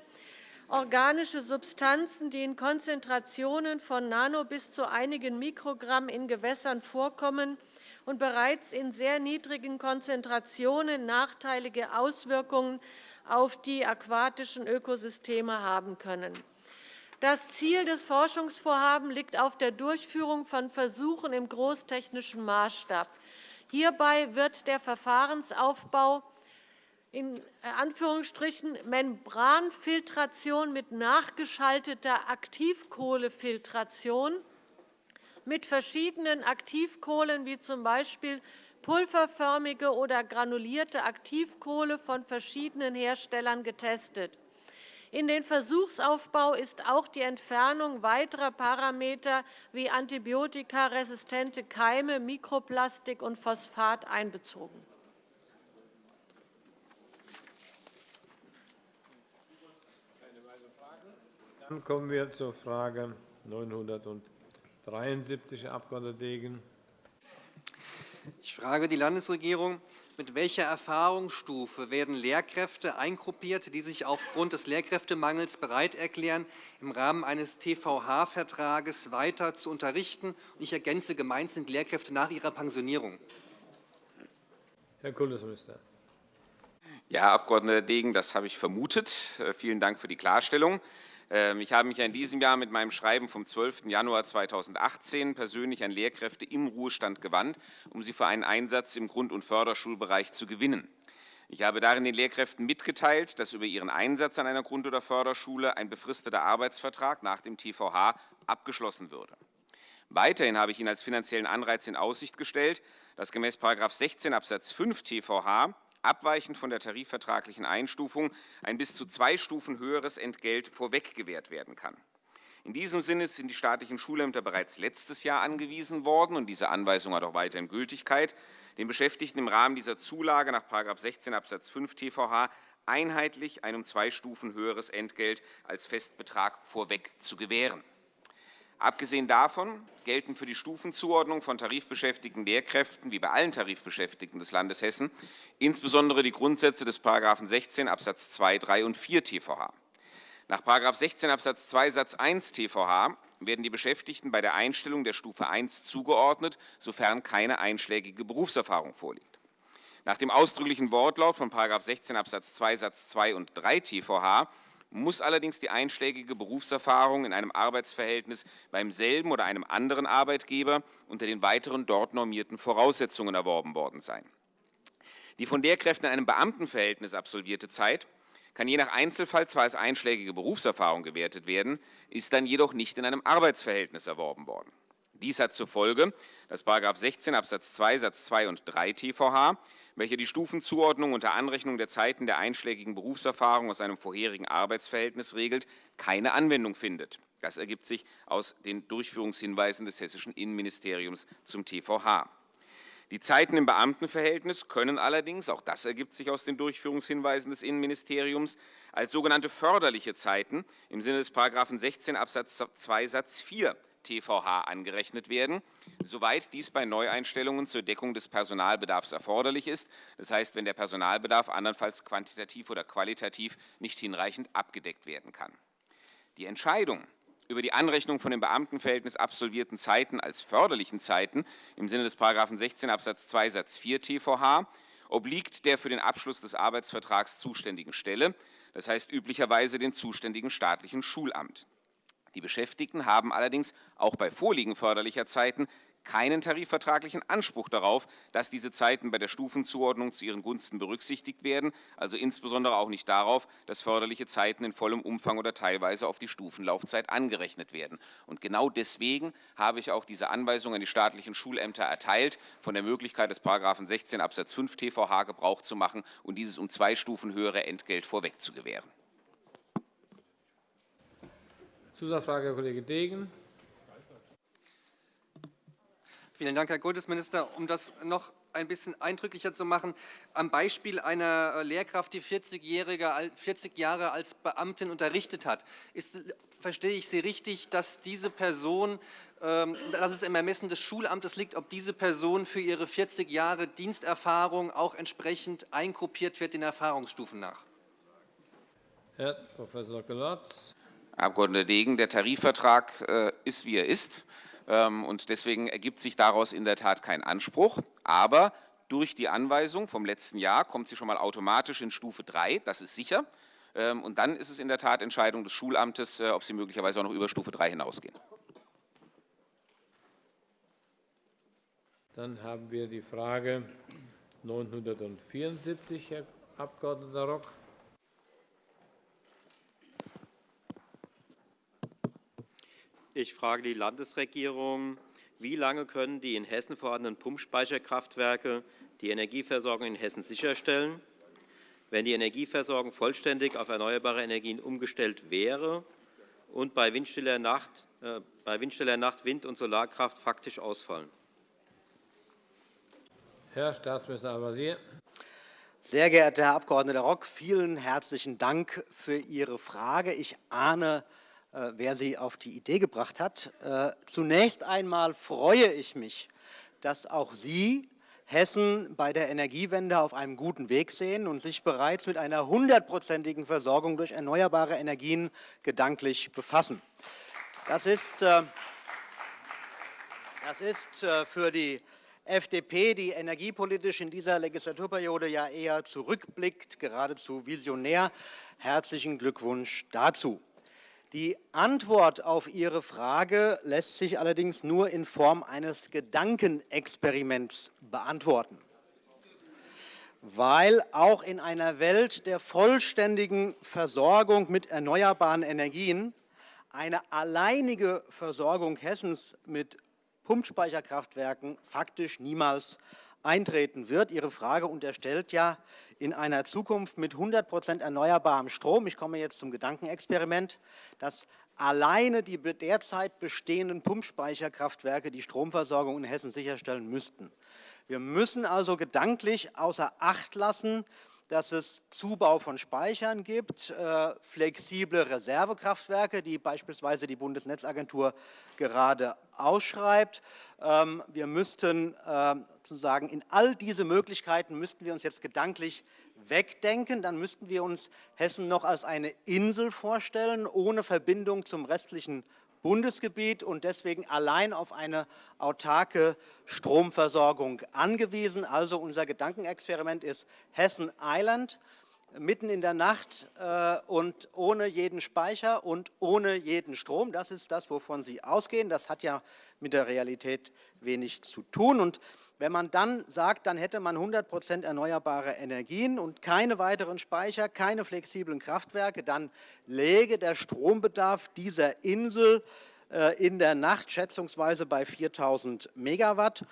Q: organische Substanzen, die in Konzentrationen von Nano bis zu einigen Mikrogramm in Gewässern vorkommen und bereits in sehr niedrigen Konzentrationen nachteilige Auswirkungen auf die aquatischen Ökosysteme haben können. Das Ziel des Forschungsvorhabens liegt auf der Durchführung von Versuchen im großtechnischen Maßstab. Hierbei wird der Verfahrensaufbau in Anführungsstrichen Membranfiltration mit nachgeschalteter Aktivkohlefiltration mit verschiedenen Aktivkohlen wie z. B. pulverförmige oder granulierte Aktivkohle von verschiedenen Herstellern getestet. In den Versuchsaufbau ist auch die Entfernung weiterer Parameter wie antibiotikaresistente Keime, Mikroplastik und Phosphat einbezogen.
A: Dann kommen wir zur Frage 973, Herr Abg. Degen.
D: Ich frage die Landesregierung, mit welcher Erfahrungsstufe werden Lehrkräfte eingruppiert, die sich aufgrund des Lehrkräftemangels bereit erklären, im Rahmen eines TVH-Vertrages weiter zu unterrichten? Ich ergänze, gemeint sind Lehrkräfte nach ihrer Pensionierung.
A: Herr Kultusminister.
E: Ja, Herr Abg. Degen, das habe ich vermutet. Äh, vielen Dank für die Klarstellung. Ähm, ich habe mich in diesem Jahr mit meinem Schreiben vom 12. Januar 2018 persönlich an Lehrkräfte im Ruhestand gewandt, um sie für einen Einsatz im Grund- und Förderschulbereich zu gewinnen. Ich habe darin den Lehrkräften mitgeteilt, dass über ihren Einsatz an einer Grund- oder Förderschule ein befristeter Arbeitsvertrag nach dem TVH abgeschlossen würde. Weiterhin habe ich Ihnen als finanziellen Anreiz in Aussicht gestellt, dass gemäß § 16 Abs. 5 TVH abweichend von der tarifvertraglichen Einstufung ein bis zu zwei Stufen höheres Entgelt vorweg gewährt werden kann. In diesem Sinne sind die staatlichen Schulämter bereits letztes Jahr angewiesen worden, und diese Anweisung hat auch weiterhin Gültigkeit, den Beschäftigten im Rahmen dieser Zulage nach § 16 Abs. 5 TVH einheitlich ein um zwei Stufen höheres Entgelt als Festbetrag vorweg zu gewähren. Abgesehen davon gelten für die Stufenzuordnung von tarifbeschäftigten Lehrkräften wie bei allen Tarifbeschäftigten des Landes Hessen insbesondere die Grundsätze des § 16 Abs. 2, 3 und 4 TVH. Nach § 16 Abs. 2 Satz 1 TVH werden die Beschäftigten bei der Einstellung der Stufe 1 zugeordnet, sofern keine einschlägige Berufserfahrung vorliegt. Nach dem ausdrücklichen Wortlaut von § 16 Abs. 2 Satz 2 und 3 TVH muss allerdings die einschlägige Berufserfahrung in einem Arbeitsverhältnis beim selben oder einem anderen Arbeitgeber unter den weiteren dort normierten Voraussetzungen erworben worden sein. Die von Lehrkräften in einem Beamtenverhältnis absolvierte Zeit kann je nach Einzelfall zwar als einschlägige Berufserfahrung gewertet werden, ist dann jedoch nicht in einem Arbeitsverhältnis erworben worden. Dies hat zur Folge, dass § 16 Abs. 2 Satz 2 und 3 TVH welcher die Stufenzuordnung unter Anrechnung der Zeiten der einschlägigen Berufserfahrung aus einem vorherigen Arbeitsverhältnis regelt, keine Anwendung findet. Das ergibt sich aus den Durchführungshinweisen des Hessischen Innenministeriums zum TVH. Die Zeiten im Beamtenverhältnis können allerdings, auch das ergibt sich aus den Durchführungshinweisen des Innenministeriums, als sogenannte förderliche Zeiten im Sinne des § 16 Abs. 2 Satz 4 TVH angerechnet werden, soweit dies bei Neueinstellungen zur Deckung des Personalbedarfs erforderlich ist, das heißt, wenn der Personalbedarf andernfalls quantitativ oder qualitativ nicht hinreichend abgedeckt werden kann. Die Entscheidung über die Anrechnung von im Beamtenverhältnis absolvierten Zeiten als förderlichen Zeiten im Sinne des § 16 Abs. 2 Satz 4 TVH obliegt der für den Abschluss des Arbeitsvertrags zuständigen Stelle, das heißt üblicherweise den zuständigen staatlichen Schulamt. Die Beschäftigten haben allerdings auch bei Vorliegen förderlicher Zeiten keinen tarifvertraglichen Anspruch darauf, dass diese Zeiten bei der Stufenzuordnung zu ihren Gunsten berücksichtigt werden, also insbesondere auch nicht darauf, dass förderliche Zeiten in vollem Umfang oder teilweise auf die Stufenlaufzeit angerechnet werden. Und genau deswegen habe ich auch diese Anweisung an die staatlichen Schulämter erteilt, von der Möglichkeit des § 16 Abs. 5 TVH Gebrauch zu machen und dieses um zwei Stufen höhere Entgelt vorweg zu gewähren.
A: Zusatzfrage, Herr Kollege Degen.
D: Vielen Dank, Herr Kultusminister. Um das noch ein bisschen eindrücklicher zu machen, am Beispiel einer äh, Lehrkraft, die 40, 40 Jahre als Beamtin unterrichtet hat, ist, verstehe ich Sie richtig, dass diese Person, ähm, dass es im Ermessen des Schulamtes liegt, ob diese Person für ihre 40 Jahre Diensterfahrung auch entsprechend eingruppiert wird den Erfahrungsstufen nach?
A: Herr Prof. Dr.
E: Herr Abg. Degen, der Tarifvertrag äh, ist, wie er ist. Und deswegen ergibt sich daraus in der Tat kein Anspruch. Aber durch die Anweisung vom letzten Jahr kommt sie schon einmal automatisch in Stufe 3. Das ist sicher. Und dann ist es in der Tat Entscheidung des Schulamtes, ob Sie möglicherweise auch noch über Stufe 3 hinausgehen.
A: Dann haben wir die Frage 974, Herr Abg. Rock.
T: Ich frage die Landesregierung, wie lange können die in Hessen vorhandenen Pumpspeicherkraftwerke die Energieversorgung in Hessen sicherstellen? Wenn die Energieversorgung vollständig auf erneuerbare Energien umgestellt wäre und bei windstiller Nacht, äh, bei windstiller Nacht Wind- und Solarkraft faktisch ausfallen?
A: Herr Staatsminister Al-Wazir.
C: Sehr geehrter Herr Abg. Rock, vielen herzlichen Dank für Ihre Frage. Ich ahne, äh, wer Sie auf die Idee gebracht hat. Äh, zunächst einmal freue ich mich, dass auch Sie Hessen bei der Energiewende auf einem guten Weg sehen und sich bereits mit einer hundertprozentigen Versorgung durch erneuerbare Energien gedanklich befassen. Das ist, äh, das ist für die FDP, die energiepolitisch in dieser Legislaturperiode ja eher zurückblickt, geradezu visionär. Herzlichen Glückwunsch dazu. Die Antwort auf Ihre Frage lässt sich allerdings nur in Form eines Gedankenexperiments beantworten. Weil auch in einer Welt der vollständigen Versorgung mit erneuerbaren Energien eine alleinige Versorgung Hessens mit Pumpspeicherkraftwerken faktisch niemals eintreten wird. Ihre Frage unterstellt ja in einer Zukunft mit 100% erneuerbarem Strom, ich komme jetzt zum Gedankenexperiment, dass alleine die derzeit bestehenden Pumpspeicherkraftwerke die Stromversorgung in Hessen sicherstellen müssten. Wir müssen also gedanklich außer Acht lassen, dass es Zubau von Speichern gibt, äh, flexible Reservekraftwerke, die beispielsweise die Bundesnetzagentur gerade ausschreibt. Ähm, wir müssten ähm, sozusagen in all diese Möglichkeiten müssten wir uns jetzt gedanklich wegdenken. Dann müssten wir uns Hessen noch als eine Insel vorstellen, ohne Verbindung zum restlichen Bundesgebiet und deswegen allein auf eine autarke Stromversorgung angewiesen. Also unser Gedankenexperiment ist Hessen Island mitten in der Nacht äh, und ohne jeden Speicher und ohne jeden Strom. Das ist das, wovon Sie ausgehen. Das hat ja mit der Realität wenig zu tun. Und wenn man dann sagt, dann hätte man 100% erneuerbare Energien und keine weiteren Speicher, keine flexiblen Kraftwerke, dann läge der Strombedarf dieser Insel äh, in der Nacht schätzungsweise bei 4.000 Megawatt.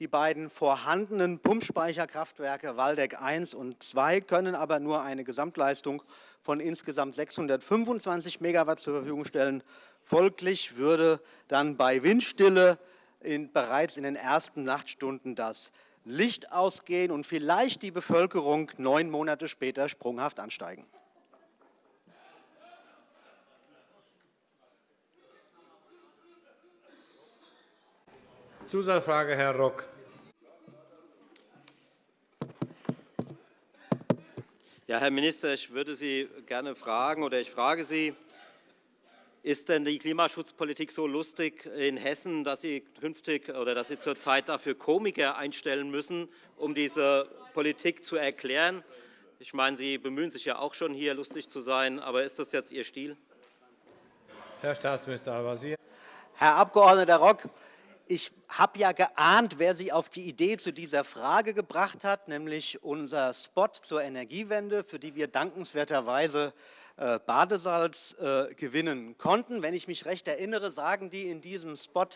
C: Die beiden vorhandenen Pumpspeicherkraftwerke Waldeck I und II können aber nur eine Gesamtleistung von insgesamt 625 Megawatt zur Verfügung stellen. Folglich würde dann bei Windstille in, bereits in den ersten Nachtstunden das Licht ausgehen und vielleicht die Bevölkerung neun Monate später sprunghaft ansteigen.
A: Zusatzfrage, Herr Rock.
T: Ja, Herr Minister, ich würde Sie gerne fragen, oder ich frage Sie, ist denn die Klimaschutzpolitik so lustig in Hessen, dass Sie künftig oder dass Sie zurzeit dafür Komiker einstellen müssen, um diese Politik zu erklären? Ich meine, Sie bemühen sich ja auch schon, hier lustig zu sein. Aber ist das jetzt Ihr Stil?
A: Herr Staatsminister Al-Wazir.
C: Herr Abg. Rock, ich habe ja geahnt, wer Sie auf die Idee zu dieser Frage gebracht hat, nämlich unser Spot zur Energiewende, für die wir dankenswerterweise äh, Badesalz äh, gewinnen konnten. Wenn ich mich recht erinnere, sagen die in diesem Spot,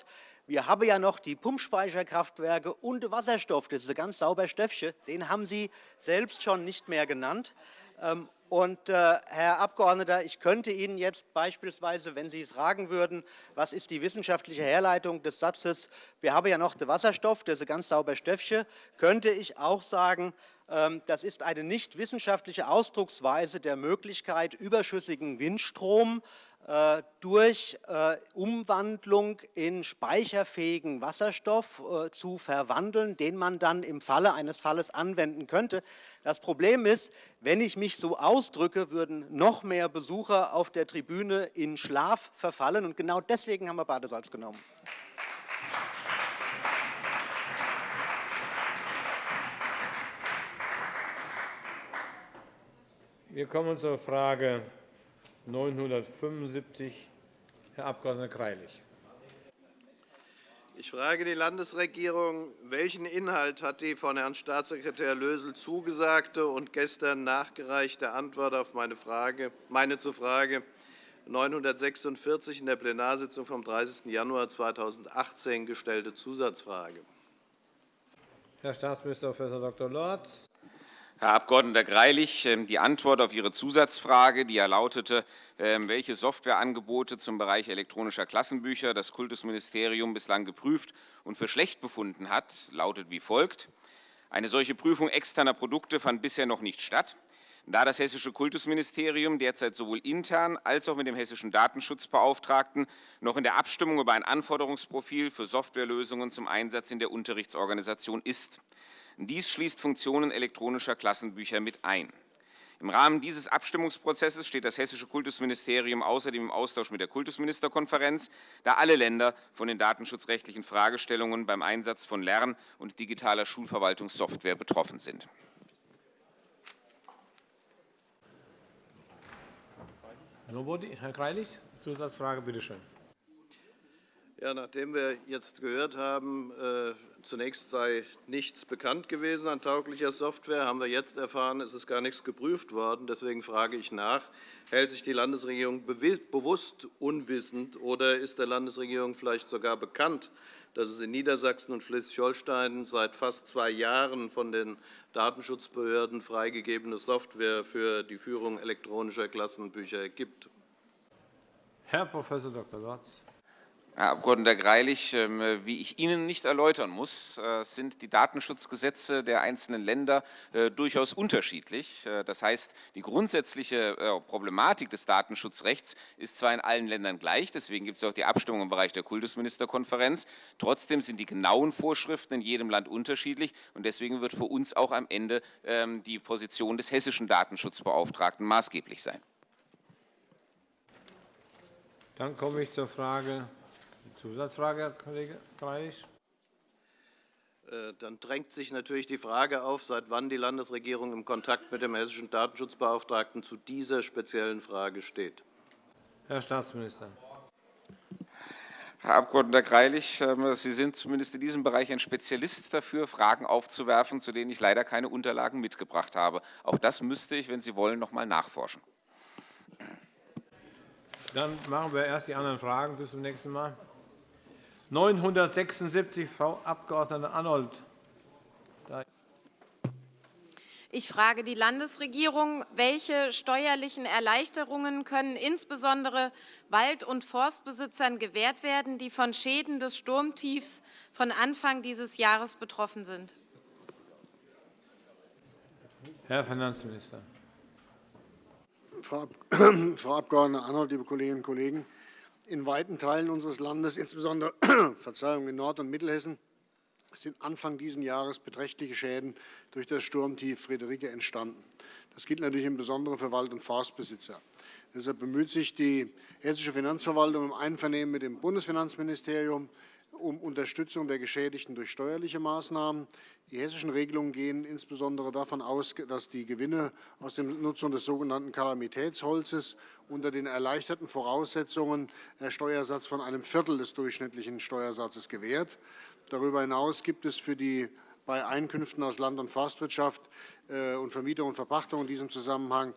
C: wir haben ja noch die Pumpspeicherkraftwerke und Wasserstoff, das ist ein ganz sauber Stöffchen, den haben Sie selbst schon nicht mehr genannt. Ähm, und, äh, Herr Abgeordneter, ich könnte Ihnen jetzt beispielsweise, wenn Sie fragen würden, was ist die wissenschaftliche Herleitung des Satzes, wir haben ja noch den Wasserstoff, das ist ein ganz sauber Stöffchen, könnte ich auch sagen, das ist eine nicht wissenschaftliche Ausdrucksweise der Möglichkeit, überschüssigen Windstrom äh, durch äh, Umwandlung in speicherfähigen Wasserstoff äh, zu verwandeln, den man dann im Falle eines Falles anwenden könnte. Das Problem ist, wenn ich mich so ausdrücke, würden noch mehr Besucher auf der Tribüne in Schlaf verfallen. Und genau deswegen haben wir Badesalz genommen.
A: Wir kommen zur Frage 975, Herr Abg. Greilich.
U: Ich frage die Landesregierung, welchen Inhalt hat die von Herrn Staatssekretär Lösel zugesagte und gestern nachgereichte Antwort auf meine, Frage, meine zur Frage 946 in der Plenarsitzung vom 30. Januar 2018 gestellte Zusatzfrage?
A: Herr Staatsminister Prof. Dr. Lorz.
E: Herr Abg. Greilich, ähm, die Antwort auf Ihre Zusatzfrage, die ja lautete, ähm, welche Softwareangebote zum Bereich elektronischer Klassenbücher das Kultusministerium bislang geprüft und für schlecht befunden hat, lautet wie folgt. Eine solche Prüfung externer Produkte fand bisher noch nicht statt. Da das Hessische Kultusministerium derzeit sowohl intern als auch mit dem hessischen Datenschutzbeauftragten noch in der Abstimmung über ein Anforderungsprofil für Softwarelösungen zum Einsatz in der Unterrichtsorganisation ist. Dies schließt Funktionen elektronischer Klassenbücher mit ein. Im Rahmen dieses Abstimmungsprozesses steht das Hessische Kultusministerium außerdem im Austausch mit der Kultusministerkonferenz, da alle Länder von den datenschutzrechtlichen Fragestellungen beim Einsatz von Lern- und digitaler Schulverwaltungssoftware betroffen sind.
A: Herr Greilich, Zusatzfrage, bitte schön.
U: Ja, nachdem wir jetzt gehört haben, äh, zunächst sei nichts bekannt gewesen an tauglicher Software, haben wir jetzt erfahren, es ist gar nichts geprüft worden. Deswegen frage ich nach, hält sich die Landesregierung bewusst unwissend oder ist der Landesregierung vielleicht sogar bekannt, dass es in Niedersachsen und Schleswig-Holstein seit fast zwei Jahren von den Datenschutzbehörden freigegebene Software für die Führung elektronischer Klassenbücher gibt?
A: Herr Prof. Dr. Lorz.
E: Herr Abg. Greilich, ähm, wie ich Ihnen nicht erläutern muss, äh, sind die Datenschutzgesetze der einzelnen Länder äh, durchaus unterschiedlich. Äh, das heißt, die grundsätzliche Problematik des Datenschutzrechts ist zwar in allen Ländern gleich, deswegen gibt es auch die Abstimmung im Bereich der Kultusministerkonferenz. Trotzdem sind die genauen Vorschriften in jedem Land unterschiedlich, und deswegen wird für uns auch am Ende ähm, die Position des hessischen Datenschutzbeauftragten maßgeblich sein.
A: Dann komme ich zur Frage Zusatzfrage, Herr Kollege Greilich.
U: Äh, dann drängt sich natürlich die Frage auf, seit wann die Landesregierung im Kontakt mit dem hessischen Datenschutzbeauftragten zu dieser speziellen Frage steht.
A: Herr Staatsminister.
E: Herr Abg. Greilich, ähm, Sie sind zumindest in diesem Bereich ein Spezialist dafür, Fragen aufzuwerfen, zu denen ich leider keine Unterlagen mitgebracht habe. Auch das müsste ich, wenn Sie wollen, noch einmal nachforschen.
A: Dann machen wir erst die anderen Fragen. Bis zum nächsten Mal. 976, Frau Abg. Arnold.
Q: Ich frage die Landesregierung, welche steuerlichen Erleichterungen können insbesondere Wald- und Forstbesitzern gewährt werden, die von Schäden des Sturmtiefs von Anfang dieses Jahres betroffen sind?
A: Herr Finanzminister.
V: Frau Abg. Arnold, liebe Kolleginnen und Kollegen! In weiten Teilen unseres Landes, insbesondere Verzeihung, in Nord- und Mittelhessen, sind Anfang dieses Jahres beträchtliche Schäden durch das Sturmtief Friederike entstanden. Das gilt natürlich im Besonderen für Wald- und Forstbesitzer. Deshalb bemüht sich die Hessische Finanzverwaltung im Einvernehmen mit dem Bundesfinanzministerium um Unterstützung der Geschädigten durch steuerliche Maßnahmen. Die hessischen Regelungen gehen insbesondere davon aus, dass die Gewinne aus der Nutzung des sogenannten Kalamitätsholzes unter den erleichterten Voraussetzungen der Steuersatz von einem Viertel des durchschnittlichen Steuersatzes gewährt. Darüber hinaus gibt es für die bei Einkünften aus Land- und Forstwirtschaft äh, und Vermietung und Verpachtung in diesem Zusammenhang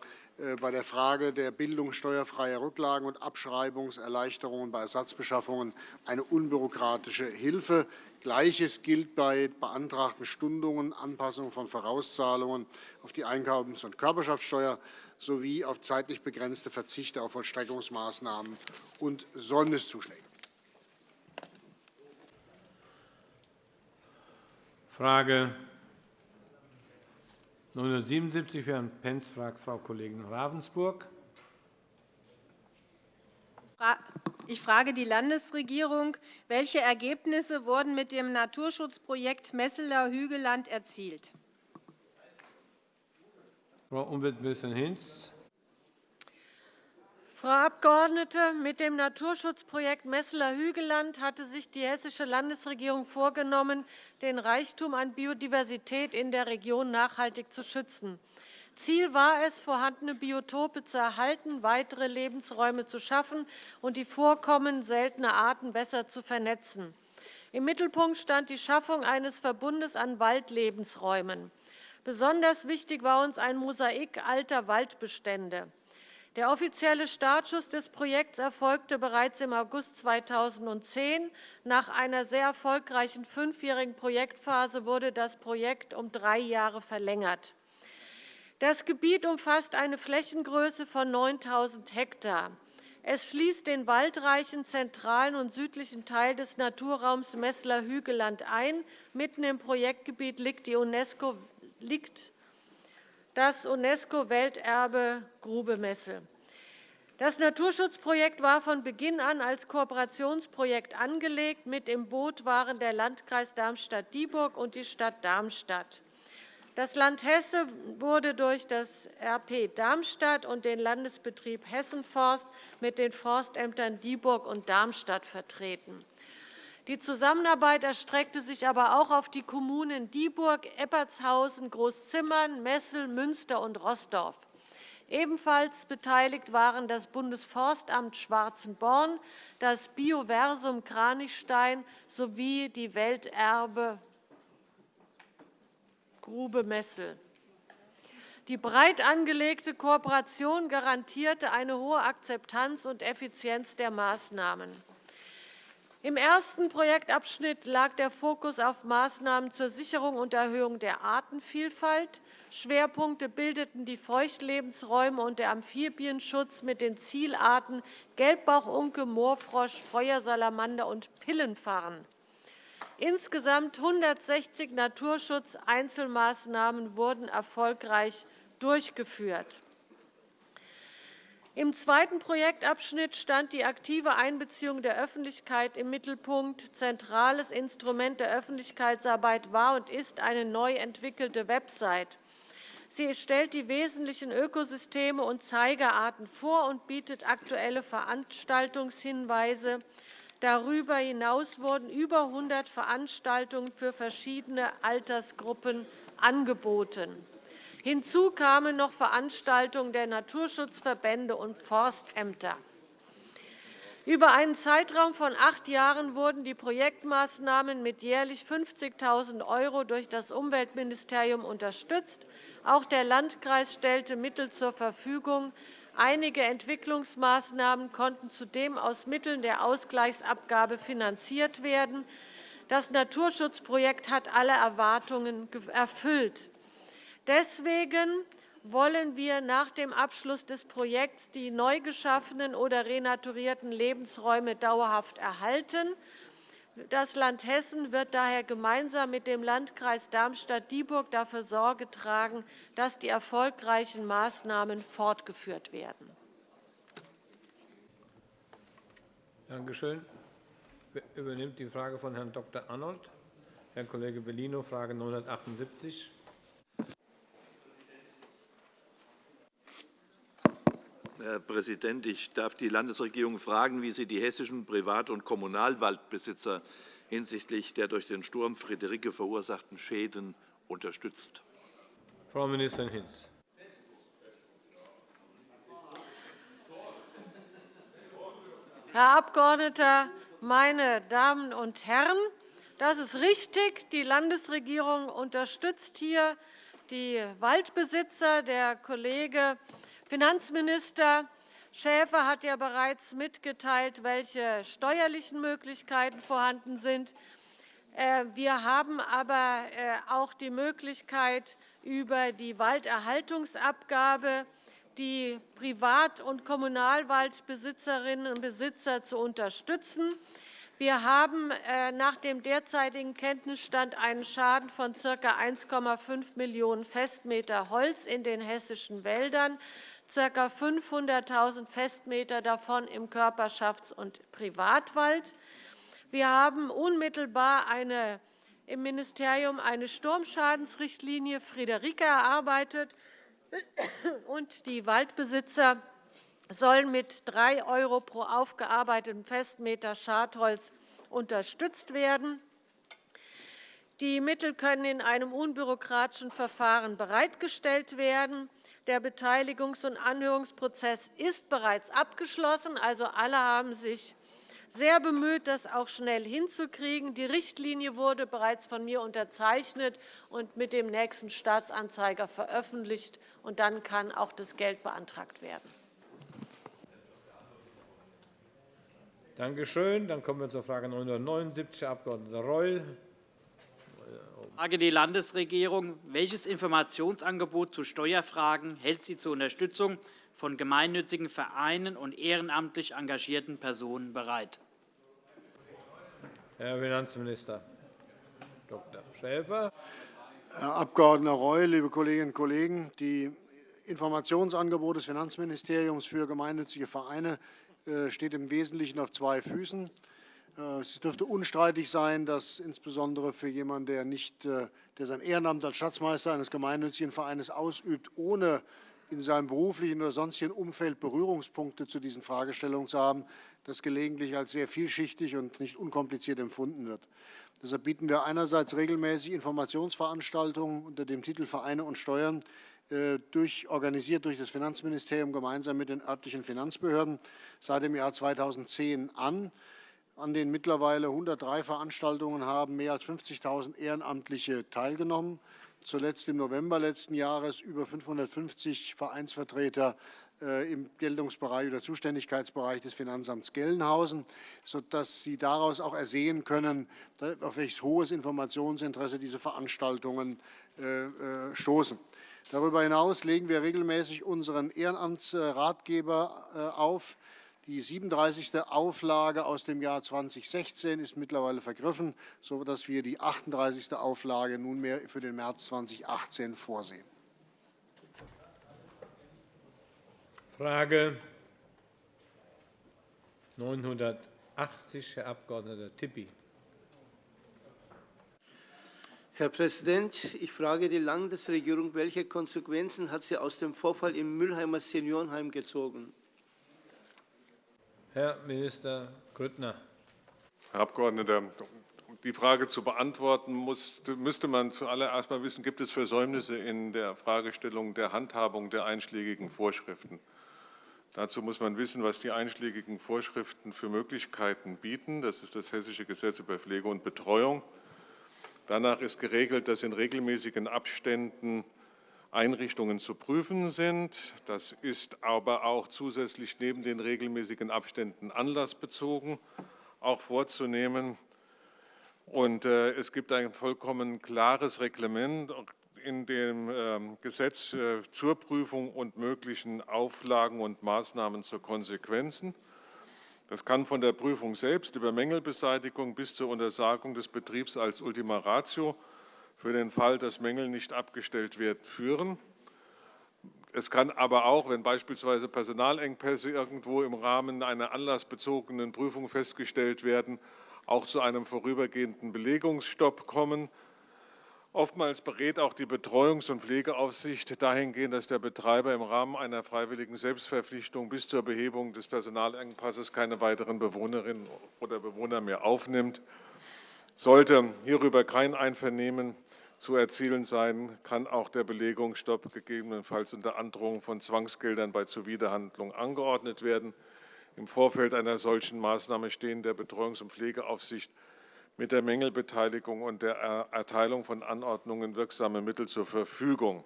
V: bei der Frage der Bildung steuerfreier Rücklagen und Abschreibungserleichterungen bei Ersatzbeschaffungen eine unbürokratische Hilfe. Gleiches gilt bei beantragten Stundungen, Anpassung von Vorauszahlungen auf die Einkommens- und Körperschaftssteuer sowie auf zeitlich begrenzte Verzichte auf Vollstreckungsmaßnahmen und Säumniszuschläge.
A: Frage 977 für Herrn Pentz fragt Frau Kollegin Ravensburg.
R: Ich frage die Landesregierung, welche Ergebnisse wurden mit dem Naturschutzprojekt Messeler Hügelland erzielt?
A: Frau Umweltministerin Hinz.
Q: Frau Abgeordnete, mit dem Naturschutzprojekt Messeler Hügelland hatte sich die Hessische Landesregierung vorgenommen, den Reichtum an Biodiversität in der Region nachhaltig zu schützen. Ziel war es, vorhandene Biotope zu erhalten, weitere Lebensräume zu schaffen und die Vorkommen seltener Arten besser zu vernetzen. Im Mittelpunkt stand die Schaffung eines Verbundes an Waldlebensräumen. Besonders wichtig war uns ein Mosaik alter Waldbestände. Der offizielle Startschuss des Projekts erfolgte bereits im August 2010. Nach einer sehr erfolgreichen fünfjährigen Projektphase wurde das Projekt um drei Jahre verlängert. Das Gebiet umfasst eine Flächengröße von 9.000 Hektar. Es schließt den waldreichen zentralen und südlichen Teil des Naturraums Messler-Hügelland ein. Mitten im Projektgebiet liegt, UNESCO, liegt das UNESCO-Welterbe Grube Messel. Das Naturschutzprojekt war von Beginn an als Kooperationsprojekt angelegt. Mit im Boot waren der Landkreis Darmstadt-Dieburg und die Stadt Darmstadt. Das Land Hesse wurde durch das RP Darmstadt und den Landesbetrieb Hessenforst mit den Forstämtern Dieburg und Darmstadt vertreten. Die Zusammenarbeit erstreckte sich aber auch auf die Kommunen Dieburg, Eppertshausen, Großzimmern, Messel, Münster und Rossdorf. Ebenfalls beteiligt waren das Bundesforstamt Schwarzenborn, das Bioversum Kranichstein sowie die Welterbe Grube Messel. Die breit angelegte Kooperation garantierte eine hohe Akzeptanz und Effizienz der Maßnahmen. Im ersten Projektabschnitt lag der Fokus auf Maßnahmen zur Sicherung und Erhöhung der Artenvielfalt. Schwerpunkte bildeten die Feuchtlebensräume und der Amphibienschutz mit den Zielarten Gelbbauchunke, Moorfrosch, Feuersalamander und Pillenfarn. Insgesamt 160 Naturschutz-Einzelmaßnahmen wurden erfolgreich durchgeführt. Im zweiten Projektabschnitt stand die aktive Einbeziehung der Öffentlichkeit im Mittelpunkt. Zentrales Instrument der Öffentlichkeitsarbeit war und ist eine neu entwickelte Website. Sie stellt die wesentlichen Ökosysteme und Zeigerarten vor und bietet aktuelle Veranstaltungshinweise. Darüber hinaus wurden über 100 Veranstaltungen für verschiedene Altersgruppen angeboten. Hinzu kamen noch Veranstaltungen der Naturschutzverbände und Forstämter. Über einen Zeitraum von acht Jahren wurden die Projektmaßnahmen mit jährlich 50.000 € durch das Umweltministerium unterstützt. Auch der Landkreis stellte Mittel zur Verfügung. Einige Entwicklungsmaßnahmen konnten zudem aus Mitteln der Ausgleichsabgabe finanziert werden. Das Naturschutzprojekt hat alle Erwartungen erfüllt. Deswegen wollen wir nach dem Abschluss des Projekts die neu geschaffenen oder renaturierten Lebensräume dauerhaft erhalten. Das Land Hessen wird daher gemeinsam mit dem Landkreis Darmstadt-Dieburg dafür Sorge tragen, dass die erfolgreichen Maßnahmen fortgeführt werden.
A: Danke schön. Übernimmt die Frage von Herrn Dr. Arnold. Herr Kollege Bellino, Frage 978.
U: Herr Präsident, ich darf die Landesregierung fragen, wie sie die hessischen Privat- und Kommunalwaldbesitzer hinsichtlich der durch den Sturm Friederike verursachten Schäden unterstützt.
A: Frau Ministerin Hinz.
Q: Herr Abgeordneter, meine Damen und Herren! Das ist richtig. Die Landesregierung unterstützt hier die Waldbesitzer. Der Kollege Finanzminister Schäfer hat ja bereits mitgeteilt, welche steuerlichen Möglichkeiten vorhanden sind. Äh, wir haben aber äh, auch die Möglichkeit, über die Walderhaltungsabgabe die Privat- und Kommunalwaldbesitzerinnen und Besitzer zu unterstützen. Wir haben äh, nach dem derzeitigen Kenntnisstand einen Schaden von ca. 1,5 Millionen Festmeter Holz in den hessischen Wäldern ca. 500.000 Festmeter davon im Körperschafts- und Privatwald. Wir haben unmittelbar eine, im Ministerium eine Sturmschadensrichtlinie Friederike erarbeitet. und Die Waldbesitzer sollen mit 3 € pro aufgearbeiteten Festmeter Schadholz unterstützt werden. Die Mittel können in einem unbürokratischen Verfahren bereitgestellt werden. Der Beteiligungs- und Anhörungsprozess ist bereits abgeschlossen. Also alle haben sich sehr bemüht, das auch schnell hinzukriegen. Die Richtlinie wurde bereits von mir unterzeichnet und mit dem nächsten Staatsanzeiger veröffentlicht. Und dann kann auch das Geld beantragt werden.
A: Danke schön. Dann kommen wir zur Frage 979, Herr Abg. Reul.
W: Frage die Landesregierung. Welches Informationsangebot zu Steuerfragen hält sie zur Unterstützung von gemeinnützigen Vereinen und ehrenamtlich engagierten Personen bereit?
A: Herr Finanzminister Dr. Schäfer.
V: Herr Abg. Reul, liebe Kolleginnen und Kollegen! Die Informationsangebote des Finanzministeriums für gemeinnützige Vereine äh, steht im Wesentlichen auf zwei Füßen. Äh, es dürfte unstreitig sein, dass insbesondere für jemanden, der, nicht, äh, der sein Ehrenamt als Schatzmeister eines gemeinnützigen Vereins ausübt, ohne in seinem beruflichen oder sonstigen Umfeld Berührungspunkte zu diesen Fragestellungen zu haben, das gelegentlich als sehr vielschichtig und nicht unkompliziert empfunden wird. Deshalb bieten wir einerseits regelmäßig Informationsveranstaltungen unter dem Titel Vereine und Steuern äh, durch, organisiert durch das Finanzministerium gemeinsam mit den örtlichen Finanzbehörden seit dem Jahr 2010 an. An den mittlerweile 103 Veranstaltungen haben mehr als 50.000 Ehrenamtliche teilgenommen. Zuletzt im November letzten Jahres über 550 Vereinsvertreter äh, im Geltungsbereich oder Zuständigkeitsbereich des Finanzamts Gelnhausen, sodass Sie daraus auch ersehen können, auf welches hohes Informationsinteresse diese Veranstaltungen äh, stoßen. Darüber hinaus legen wir regelmäßig unseren Ehrenamtsratgeber äh, auf. Die 37. Auflage aus dem Jahr 2016 ist mittlerweile vergriffen, sodass wir die 38. Auflage nunmehr für den März 2018 vorsehen.
A: Frage 980, Herr Abg. Tipi.
X: Herr Präsident, ich frage die Landesregierung, welche Konsequenzen hat sie aus dem Vorfall im Mülheimer Seniorenheim gezogen?
A: Herr Minister Grüttner.
J: Herr Abgeordneter, um die Frage zu beantworten, müsste man zuallererst einmal wissen, gibt es Versäumnisse in der Fragestellung der Handhabung der einschlägigen Vorschriften. Dazu muss man wissen, was die einschlägigen Vorschriften für Möglichkeiten bieten. Das ist das Hessische Gesetz über Pflege und Betreuung. Danach ist geregelt, dass in regelmäßigen Abständen Einrichtungen zu prüfen sind. Das ist aber auch zusätzlich neben den regelmäßigen Abständen anlassbezogen auch vorzunehmen. Und äh, es gibt ein vollkommen klares Reglement in dem ähm, Gesetz äh, zur Prüfung und möglichen Auflagen und Maßnahmen zu Konsequenzen. Das kann von der Prüfung selbst über Mängelbeseitigung bis zur Untersagung des Betriebs als Ultima Ratio für den Fall, dass Mängel nicht abgestellt werden, führen. Es kann aber auch, wenn beispielsweise Personalengpässe irgendwo im Rahmen einer anlassbezogenen Prüfung festgestellt werden, auch zu einem vorübergehenden Belegungsstopp kommen. Oftmals berät auch die Betreuungs- und Pflegeaufsicht dahingehend, dass der Betreiber im Rahmen einer freiwilligen Selbstverpflichtung bis zur Behebung des Personalengpasses keine weiteren Bewohnerinnen oder Bewohner mehr aufnimmt. Sollte hierüber kein Einvernehmen zu erzielen sein, kann auch der Belegungsstopp gegebenenfalls unter Androhung von Zwangsgeldern bei Zuwiderhandlung angeordnet werden. Im Vorfeld einer solchen Maßnahme stehen der Betreuungs- und Pflegeaufsicht mit der Mängelbeteiligung und der Erteilung von Anordnungen wirksame Mittel zur Verfügung.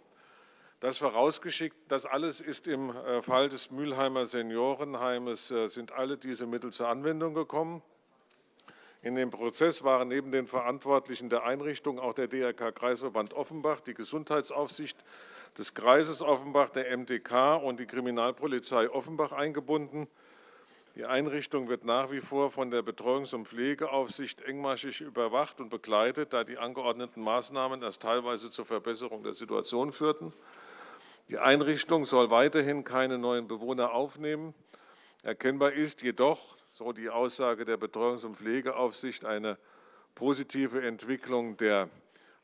J: Das vorausgeschickt, das alles ist im äh, Fall des Mülheimer Seniorenheimes, äh, sind alle diese Mittel zur Anwendung gekommen. In dem Prozess waren neben den Verantwortlichen der Einrichtung auch der DRK Kreisverband Offenbach, die Gesundheitsaufsicht des Kreises Offenbach, der MDK und die Kriminalpolizei Offenbach eingebunden. Die Einrichtung wird nach wie vor von der Betreuungs- und Pflegeaufsicht engmaschig überwacht und begleitet, da die angeordneten Maßnahmen erst teilweise zur Verbesserung der Situation führten. Die Einrichtung soll weiterhin keine neuen Bewohner aufnehmen. Erkennbar ist jedoch, so die Aussage der Betreuungs- und Pflegeaufsicht, eine positive Entwicklung der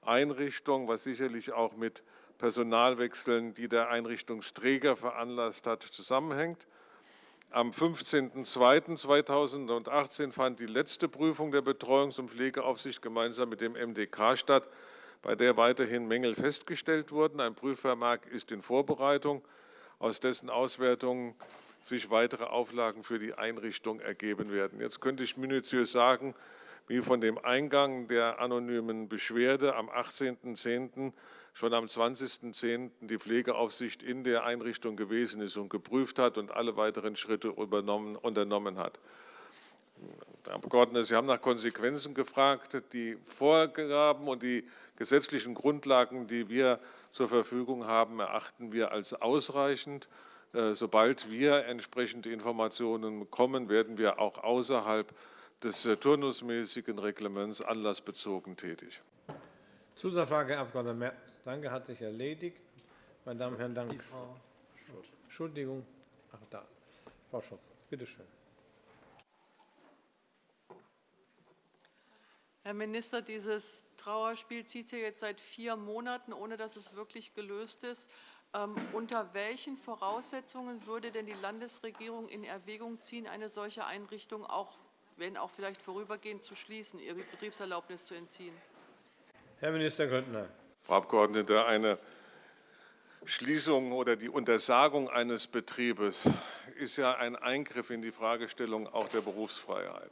J: Einrichtung, was sicherlich auch mit Personalwechseln, die der Einrichtungsträger veranlasst hat, zusammenhängt. Am 15.02.2018 fand die letzte Prüfung der Betreuungs- und Pflegeaufsicht gemeinsam mit dem MDK statt, bei der weiterhin Mängel festgestellt wurden. Ein Prüfvermerk ist in Vorbereitung, aus dessen Auswertung sich weitere Auflagen für die Einrichtung ergeben werden. Jetzt könnte ich minutiös sagen, wie von dem Eingang der anonymen Beschwerde am 18.10. schon am 20.10. die Pflegeaufsicht in der Einrichtung gewesen ist und geprüft hat und alle weiteren Schritte unternommen hat. Herr Abgeordneter, Sie haben nach Konsequenzen gefragt. Die Vorgaben und die gesetzlichen Grundlagen, die wir zur Verfügung haben, erachten wir als ausreichend. Äh, sobald wir entsprechende Informationen bekommen, werden wir auch außerhalb des äh, turnusmäßigen Reglements anlassbezogen tätig.
A: Zusatzfrage, Herr Abg. Merz. Danke, hat sich erledigt. Meine Damen und Herren, danke. Frau Entschuldigung. Ach, da. Frau Schulz, bitte schön.
L: Herr Minister, dieses Trauerspiel zieht sich jetzt seit vier Monaten, ohne dass es wirklich gelöst ist. Ähm, unter welchen Voraussetzungen würde denn die Landesregierung in Erwägung ziehen, eine solche Einrichtung auch, wenn auch vielleicht vorübergehend, zu schließen, ihre Betriebserlaubnis zu entziehen?
A: Herr Minister Grüttner.
J: Frau Abgeordnete, eine Schließung oder die Untersagung eines Betriebes ist ja ein Eingriff in die Fragestellung auch der Berufsfreiheit.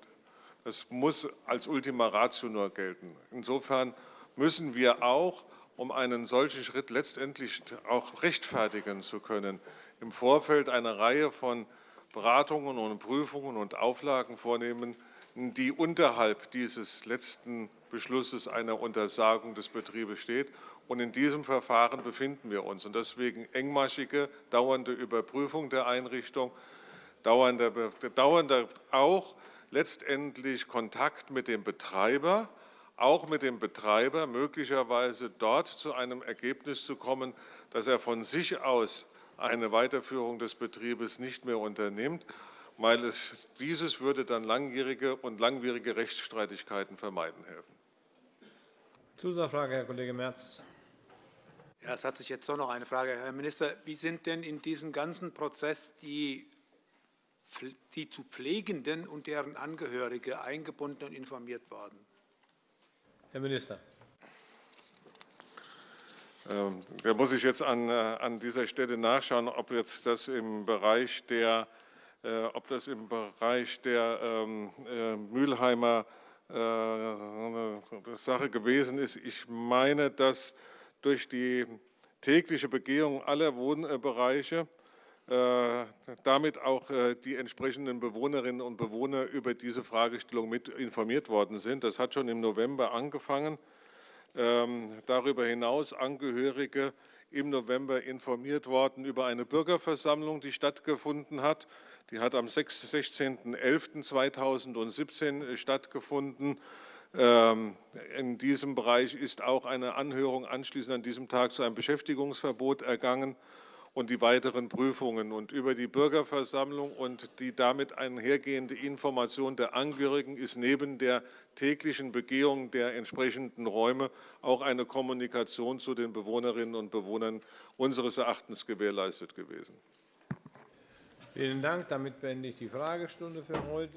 J: Das muss als Ultima Ratio nur gelten. Insofern müssen wir auch um einen solchen Schritt letztendlich auch rechtfertigen zu können, im Vorfeld eine Reihe von Beratungen und Prüfungen und Auflagen vornehmen, die unterhalb dieses letzten Beschlusses einer Untersagung des Betriebes steht. Und in diesem Verfahren befinden wir uns. Und deswegen engmaschige, dauernde Überprüfung der Einrichtung, dauernder, dauernder auch letztendlich Kontakt mit dem Betreiber, auch mit dem Betreiber möglicherweise dort zu einem Ergebnis zu kommen, dass er von sich aus eine Weiterführung des Betriebes nicht mehr unternimmt, weil es, dieses würde dann langjährige und langwierige Rechtsstreitigkeiten vermeiden helfen.
A: Zusatzfrage, Herr Kollege Merz.
Y: Ja, es hat sich jetzt doch noch eine Frage. Herr Minister, wie sind denn in diesem ganzen Prozess die, die zu Pflegenden und deren Angehörige eingebunden und informiert worden?
A: Herr Minister.
J: Ähm, da muss ich jetzt an, äh, an dieser Stelle nachschauen, ob jetzt das im Bereich der, äh, ob das im Bereich der ähm, äh, Mülheimer Sache gewesen ist. Ich meine, dass durch die tägliche Begehung aller Wohnbereiche damit auch die entsprechenden Bewohnerinnen und Bewohner über diese Fragestellung mit informiert worden sind. Das hat schon im November angefangen. Ähm, darüber hinaus Angehörige im November informiert worden über eine Bürgerversammlung, die stattgefunden hat. Die hat am 16.11.2017 stattgefunden. Ähm, in diesem Bereich ist auch eine Anhörung anschließend an diesem Tag zu einem Beschäftigungsverbot ergangen und die weiteren Prüfungen. Und über die Bürgerversammlung und die damit einhergehende Information der Angehörigen ist neben der täglichen Begehung der entsprechenden Räume auch eine Kommunikation zu den Bewohnerinnen und Bewohnern unseres Erachtens gewährleistet gewesen.
A: Vielen Dank. Damit beende ich die Fragestunde für heute.